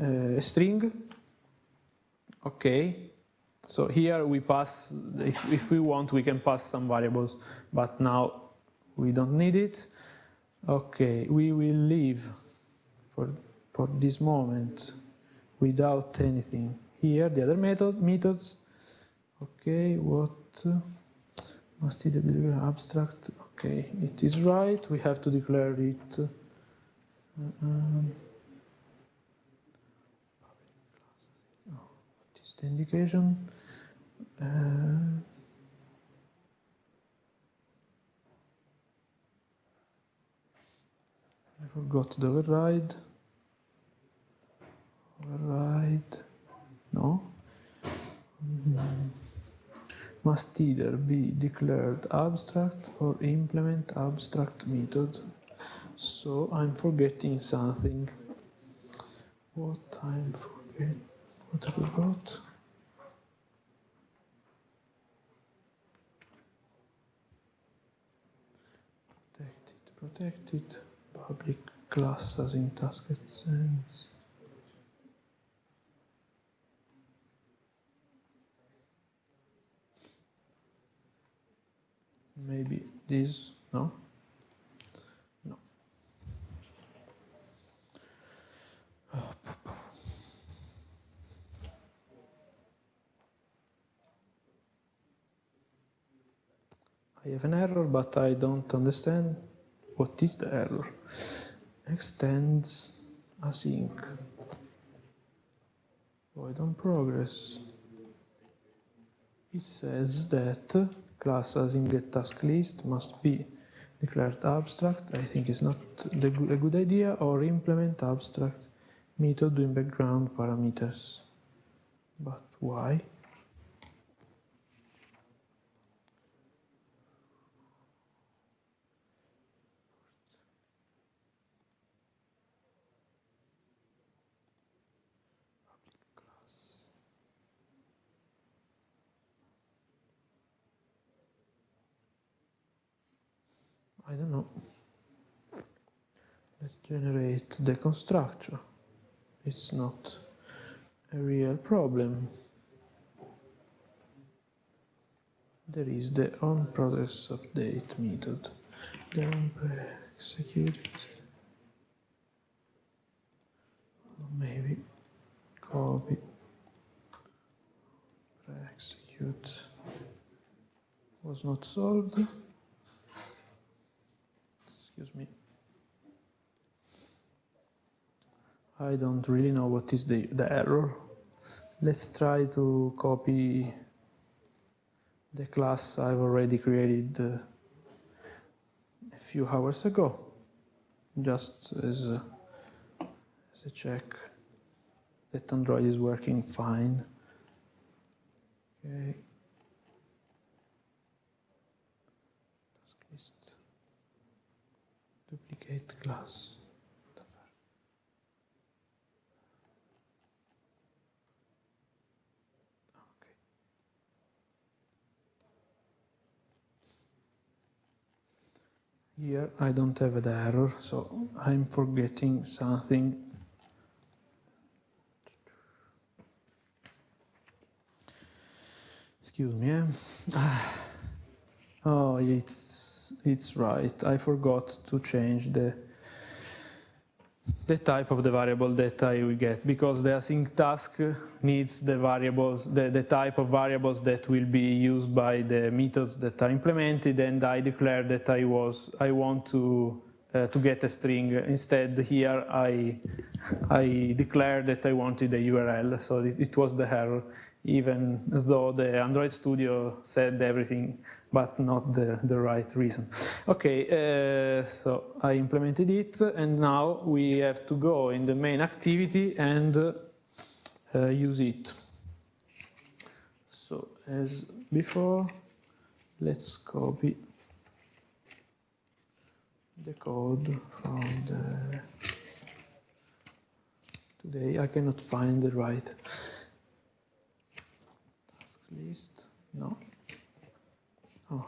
uh, a string. Okay, so here we pass, if, if we want, we can pass some variables, but now we don't need it. Okay, we will leave for, for this moment without anything. Here, the other method, methods. Okay, what must it be abstract? Okay, it is right. We have to declare it. Um, what is the indication? Uh, I forgot the override. Override. No. Must either be declared abstract or implement abstract method. So I'm forgetting something. What I'm forget? What I forgot? Protected, protected, public class as in task sense. Maybe this, no? No. I have an error, but I don't understand what is the error. Extends async. On progress. It says that class as list must be declared abstract. I think it's not the, a good idea or implement abstract method do in background parameters. But why? I don't know. Let's generate the constructor. It's not a real problem. There is the on process update method. Then execute it. Maybe copy execute was not solved excuse me. I don't really know what is the, the error. Let's try to copy the class I've already created uh, a few hours ago, just as a, as a check that Android is working fine. Okay. duplicate class. Here I don't have the error, so I'm forgetting something. Excuse me. Eh? Oh, it's it's right. I forgot to change the the type of the variable that I will get because the async task needs the variables, the, the type of variables that will be used by the methods that are implemented and I declare that I was I want to uh, to get a string. Instead here I I declared that I wanted a URL so it, it was the error even as though the Android Studio said everything but not the, the right reason. Okay, uh, so I implemented it and now we have to go in the main activity and uh, use it. So as before, let's copy the code from the today I cannot find the right task list no Oh.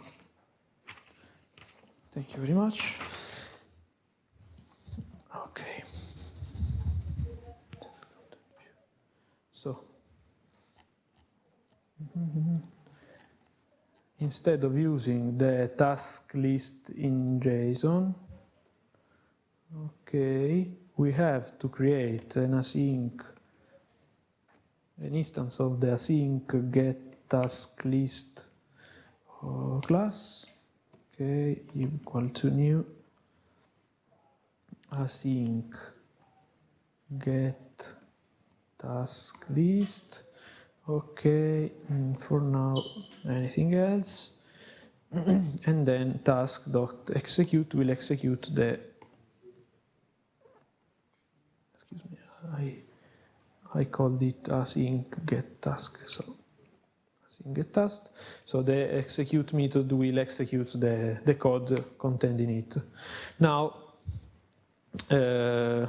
Thank you very much. Okay. So, instead of using the task list in JSON, okay, we have to create an async, an instance of the async get task list class, okay, equal to new. Async. Get task list. Okay mm, for now anything else? And then task dot execute will execute the excuse me I I called it async get task so get task so the execute method will execute the the code contained in it now uh,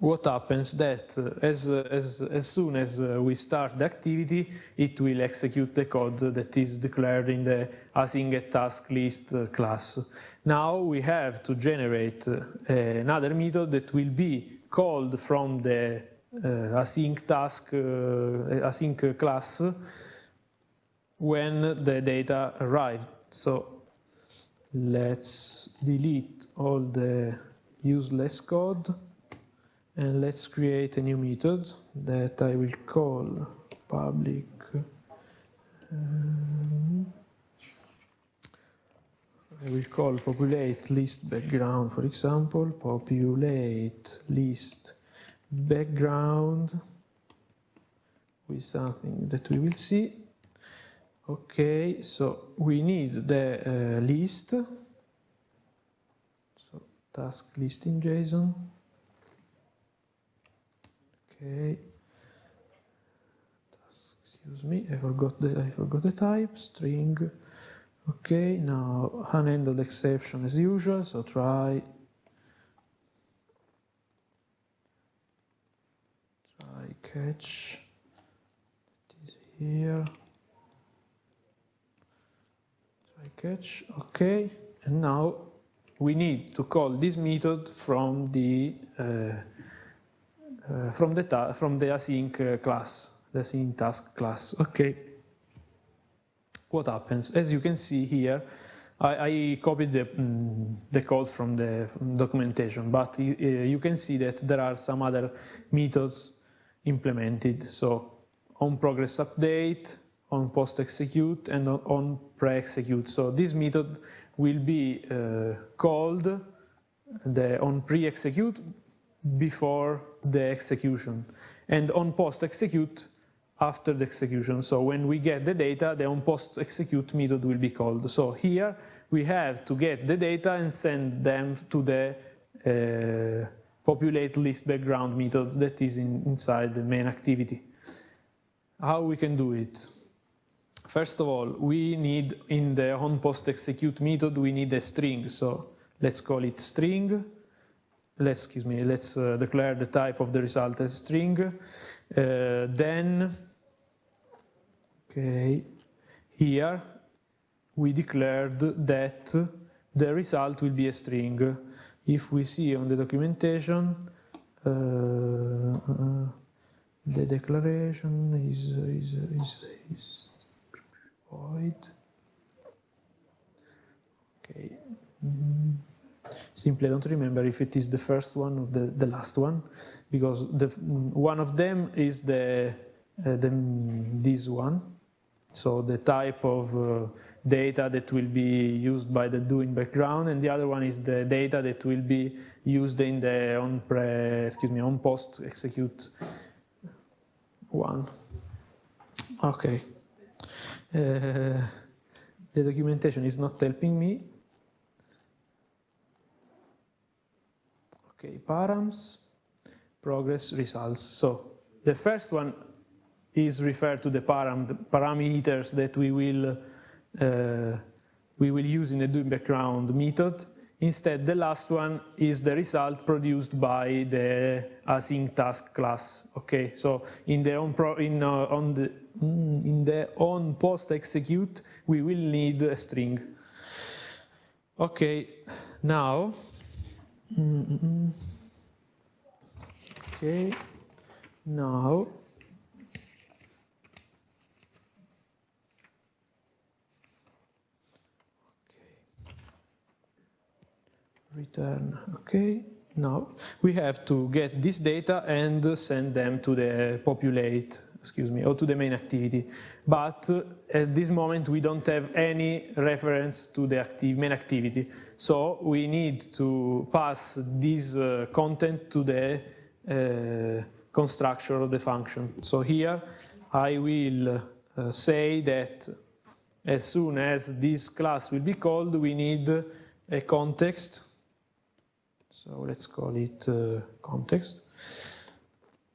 what happens that uh, as, uh, as, as soon as uh, we start the activity, it will execute the code that is declared in the async task list class. Now we have to generate another method that will be called from the async task, async class when the data arrive. So let's delete all the useless code and let's create a new method that I will call public um, I will call populate list background for example populate list background with something that we will see okay so we need the uh, list so task list in JSON Okay. task, Excuse me, I forgot the I forgot the type string. Okay, now unhandled exception as usual. So try try catch. It is here. Catch. Okay, and now we need to call this method from the uh, uh, from the from the async uh, class, the async task class. Okay. What happens? As you can see here, I, I copied the, mm, the code from the from documentation, but you, uh, you can see that there are some other methods implemented. So on progress update, on post execute, and on, on pre execute. So this method will be uh, called the on pre execute before the execution and on post execute after the execution. So when we get the data, the on post execute method will be called. So here we have to get the data and send them to the uh, populate list background method that is in, inside the main activity. How we can do it? First of all, we need in the on post execute method, we need a string. So let's call it string. Let's excuse me let's uh, declare the type of the result as string. Uh, then okay here we declared that the result will be a string. If we see on the documentation uh, uh the declaration is is is, is void okay mm -hmm. Simply I don't remember if it is the first one or the, the last one, because the, one of them is the, uh, the, this one. So the type of uh, data that will be used by the do in background, and the other one is the data that will be used in the on pre, excuse me, on post execute one. Okay. Uh, the documentation is not helping me, Okay, params, progress, results. So the first one is referred to the param parameters that we will uh, we will use in the do background method. Instead, the last one is the result produced by the async task class. Okay, so in the on pro, in uh, on the Hmm, in the on post execute, we will need a string. Okay, now, hmm, hmm, okay, now, return, okay. Now we have to get this data and send them to the populate excuse me, or to the main activity. But at this moment we don't have any reference to the active, main activity. So we need to pass this uh, content to the uh, constructor of the function. So here I will uh, say that as soon as this class will be called, we need a context. So let's call it uh, context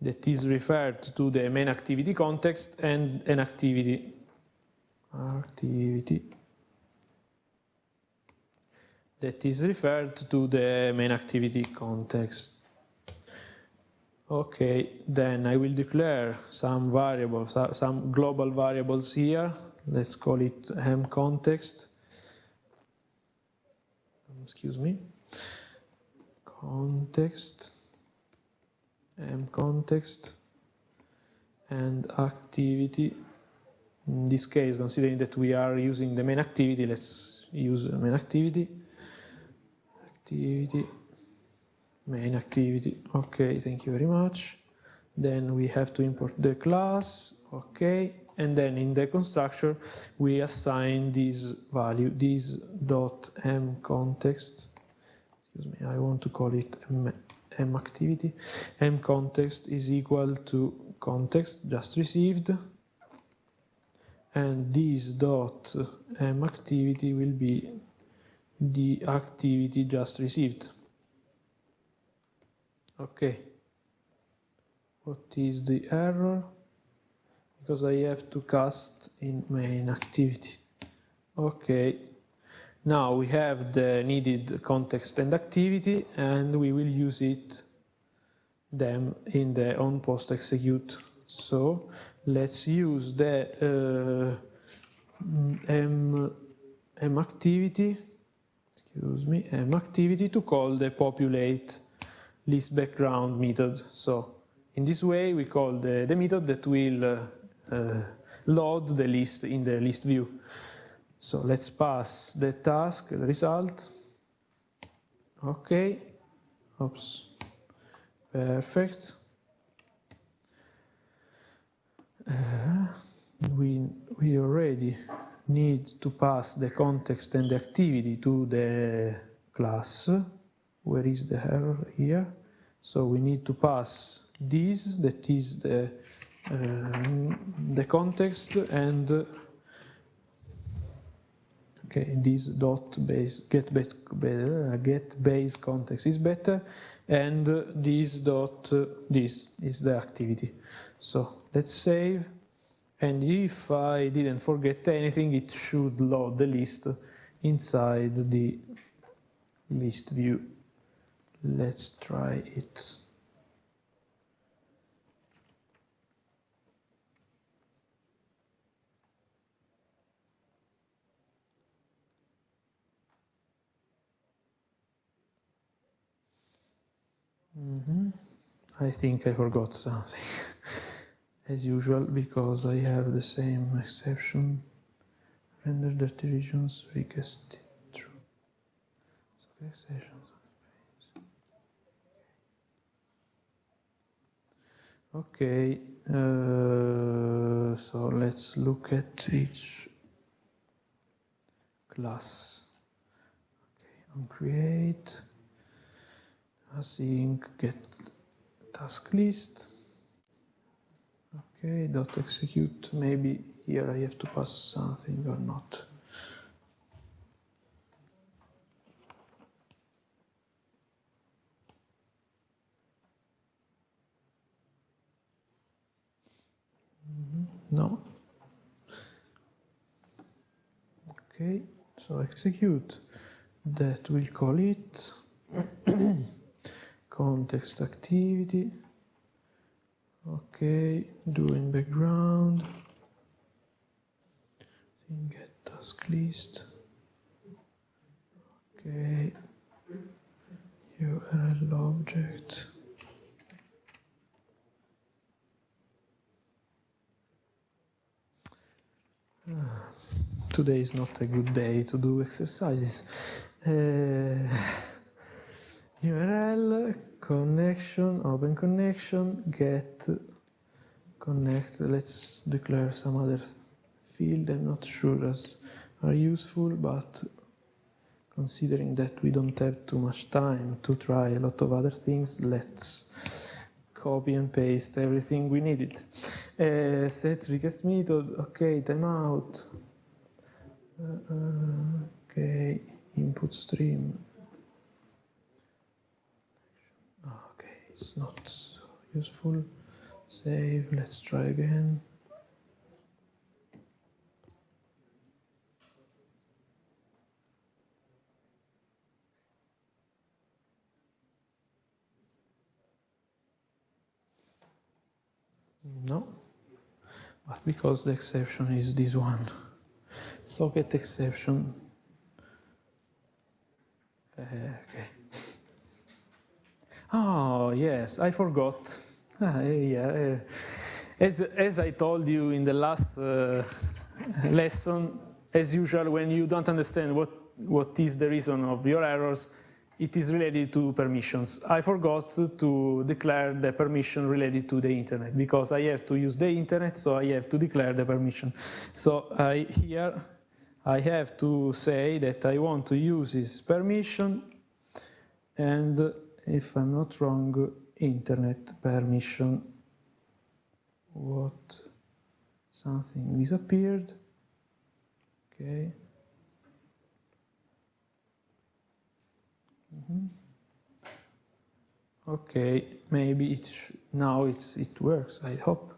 that is referred to the main activity context and an activity activity that is referred to the main activity context. Okay, then I will declare some variables, uh, some global variables here. Let's call it m context. Excuse me. Context, m context, and activity. In this case, considering that we are using the main activity, let's use the main activity. Activity main activity okay thank you very much then we have to import the class okay and then in the constructor we assign this value this dot m context excuse me i want to call it m, m activity. M context is equal to context just received. And this dot m activity will be the activity just received. Okay. What is the error? Because I have to cast in main activity. Okay now we have the needed context and activity and we will use it them in the on post execute so let's use the uh, m, m activity excuse me m activity to call the populate list background method. So in this way, we call the, the method that will uh, uh, load the list in the list view. So let's pass the task, the result. Okay. Oops. Perfect. Uh, we, we already need to pass the context and the activity to the class where is the error here so we need to pass this that is the uh, the context and okay this dot base get base uh, get base context is better and uh, this dot uh, this is the activity. So let's save and if I didn't forget anything it should load the list inside the list view. Let's try it Mm -hmm. I think I forgot something as usual because I have the same exception. Render dirty regions requested true. So exceptions Okay, uh, so let's look at each class. Okay, on create, async get task list. Okay, dot execute. Maybe here I have to pass something or not. no okay so execute that will call it context activity. Okay do in background. Get task list. Okay. Url object. Today is not a good day to do exercises. Uh, URL connection, open connection, get connect. Let's declare some other field. I'm not sure as are useful, but considering that we don't have too much time to try a lot of other things, let's copy and paste everything we needed. Uh, set request method, okay, timeout. Uh, uh, okay, input stream. It's not useful. Save, let's try again. No, but because the exception is this one. Socket exception. Uh, okay. Oh, yes, I forgot. Ah, yeah. As, as I told you in the last uh, lesson, as usual, when you don't understand what, what is the reason of your errors, it is related to permissions. I forgot to declare the permission related to the internet because I have to use the internet, so I have to declare the permission. So I, here I have to say that I want to use this permission and if I'm not wrong, internet permission. What? Something disappeared. Okay. Mm -hmm. Okay, maybe it now it's, it works. I hope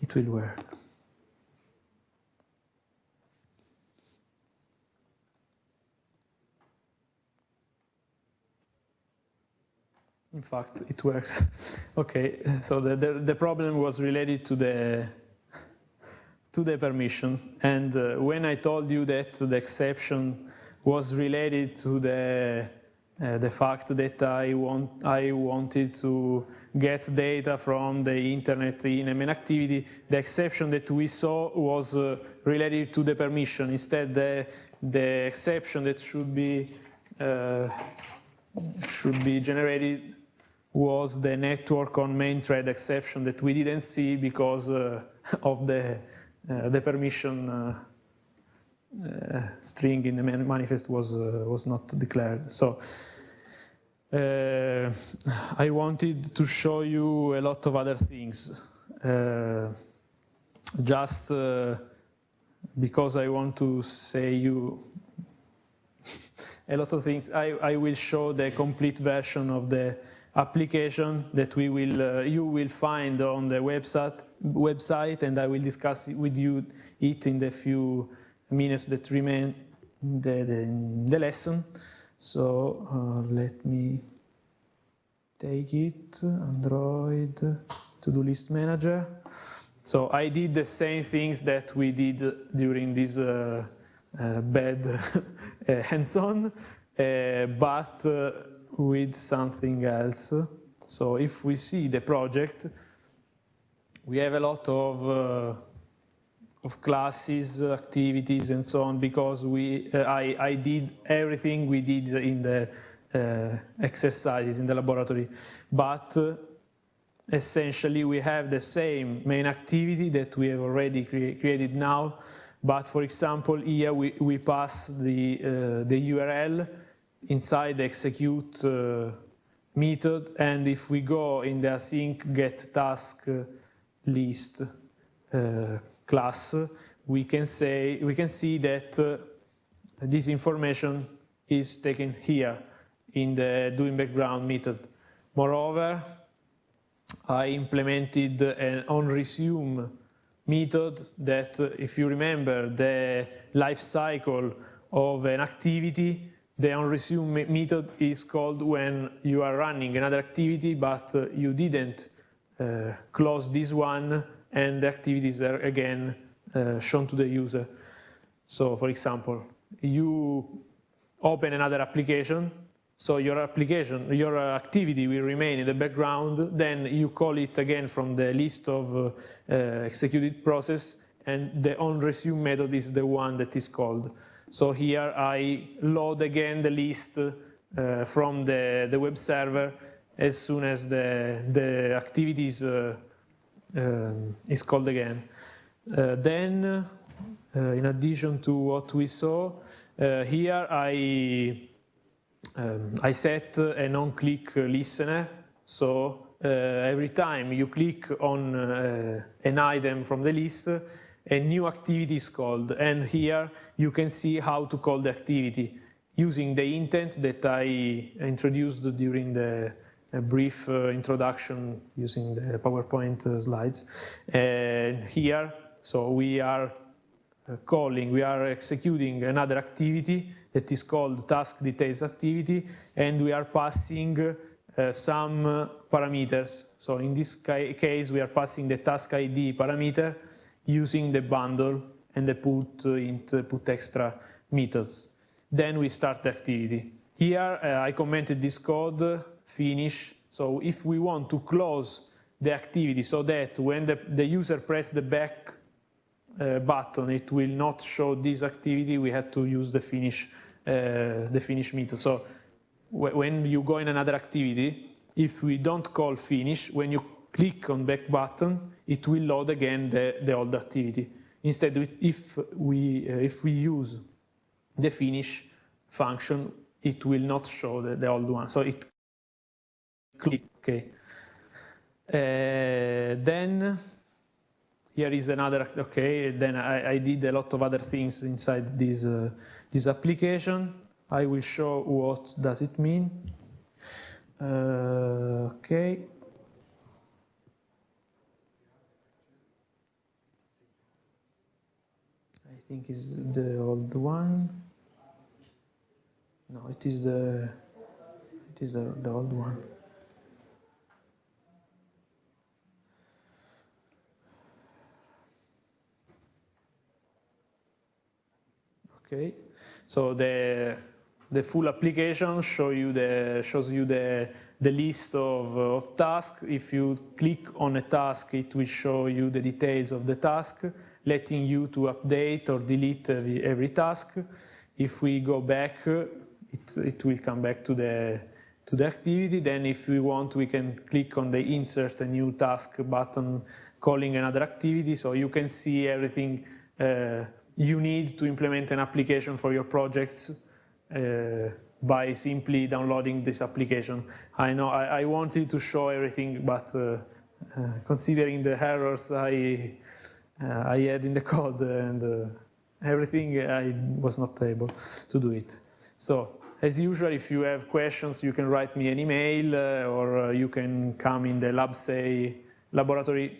it will work. In fact, it works. okay, so the, the, the, problem was related to the to the permission. And uh, when I told you that the exception was related to the uh, the fact that I want I wanted to get data from the internet in a main activity, the exception that we saw was uh, related to the permission. Instead, the the exception that should be uh, should be generated was the network on main thread exception that we didn't see because uh, of the uh, the permission uh, uh string in the manifest was uh, was not declared. So I wanted to show you a lot of other things, just because I want to say you a lot of things. I, I will show the complete version of the application that we will uh, you will find on the website website and I will discuss with you it in the few minutes that remain the, the, the lesson. So uh, let me take it Android to-do list manager. So I did the same things that we did during this uh, uh bad hands-on uh, but uh, with something else. So if we see the project, we have a lot of, uh, of classes, activities, and so on, because we, uh, I, I did everything we did in the uh, exercises in the laboratory. But uh, essentially, we have the same main activity that we have already cre created now. But for example, here we, we pass the, uh, the URL inside the execute uh, method and if we go in the async get task uh, list uh, class we can say we can see that this information is taken here in the do in background method. Moreover I implemented an on resume method that if you remember the life cycle of an activity the onResume method is called when you are running another activity, but uh, you didn't uh, close this one, and the activities are again uh, shown to the user. So, for example, you open another application, so your application, your activity will remain in the background, then you call it again from the list of uh, uh, executed process, and the onResume method is the one that is called. So here I load again the list uh, from the, the web server as soon as the, the activity is, uh, um, is called again. Uh, then, uh, in addition to what we saw, uh, here I, um, I set a non-click listener. So every time you click on an item from the list, a new activity is called. And here you can see how to call the activity using the intent that I introduced during the brief uh, introduction using the PowerPoint uh, slides. And here, so we are uh, calling, we are executing another activity that is called task details activity, and we are passing some parameters. So in this case, we are passing the task ID parameter using the bundle and the put int put extra methods. Then we start the activity. Here uh, I commented this code finish. So if we want to close the activity so that when the, the user press the back uh, button, it will not show this activity, we have to use the finish, uh, the finish method. So when you go in another activity, if we don't call finish, when you click on back button, it will load again the, the old activity. Instead, if we, uh, if we use the finish function, it will not show the, the old one. So it click, okay. Uh, then here is another, okay, then I, I, did a lot of other things inside this, uh, this application. I will show what does it mean. Uh, okay. Think is the old one. No, it is the it is the, the old one. Okay, so the the full application show you the shows you the the list of, of tasks. If you click on a task, it will show you the details of the task letting you to update or delete every, every task. If we go back, it, it will come back to the, to the activity. Then if we want, we can click on the insert a new task button calling another activity. So you can see everything uh, you need to implement an application for your projects uh, by simply downloading this application. I know I, I wanted to show everything, but uh, uh considering the errors, I uh, I had in the code and uh, everything, I was not able to do it. So as usual, if you have questions, you can write me an email uh, or you can come in the lab say laboratory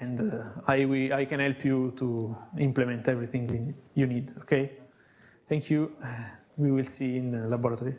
and uh, I, we, I can help you to implement everything you need, okay? Thank you. We will see in the laboratory.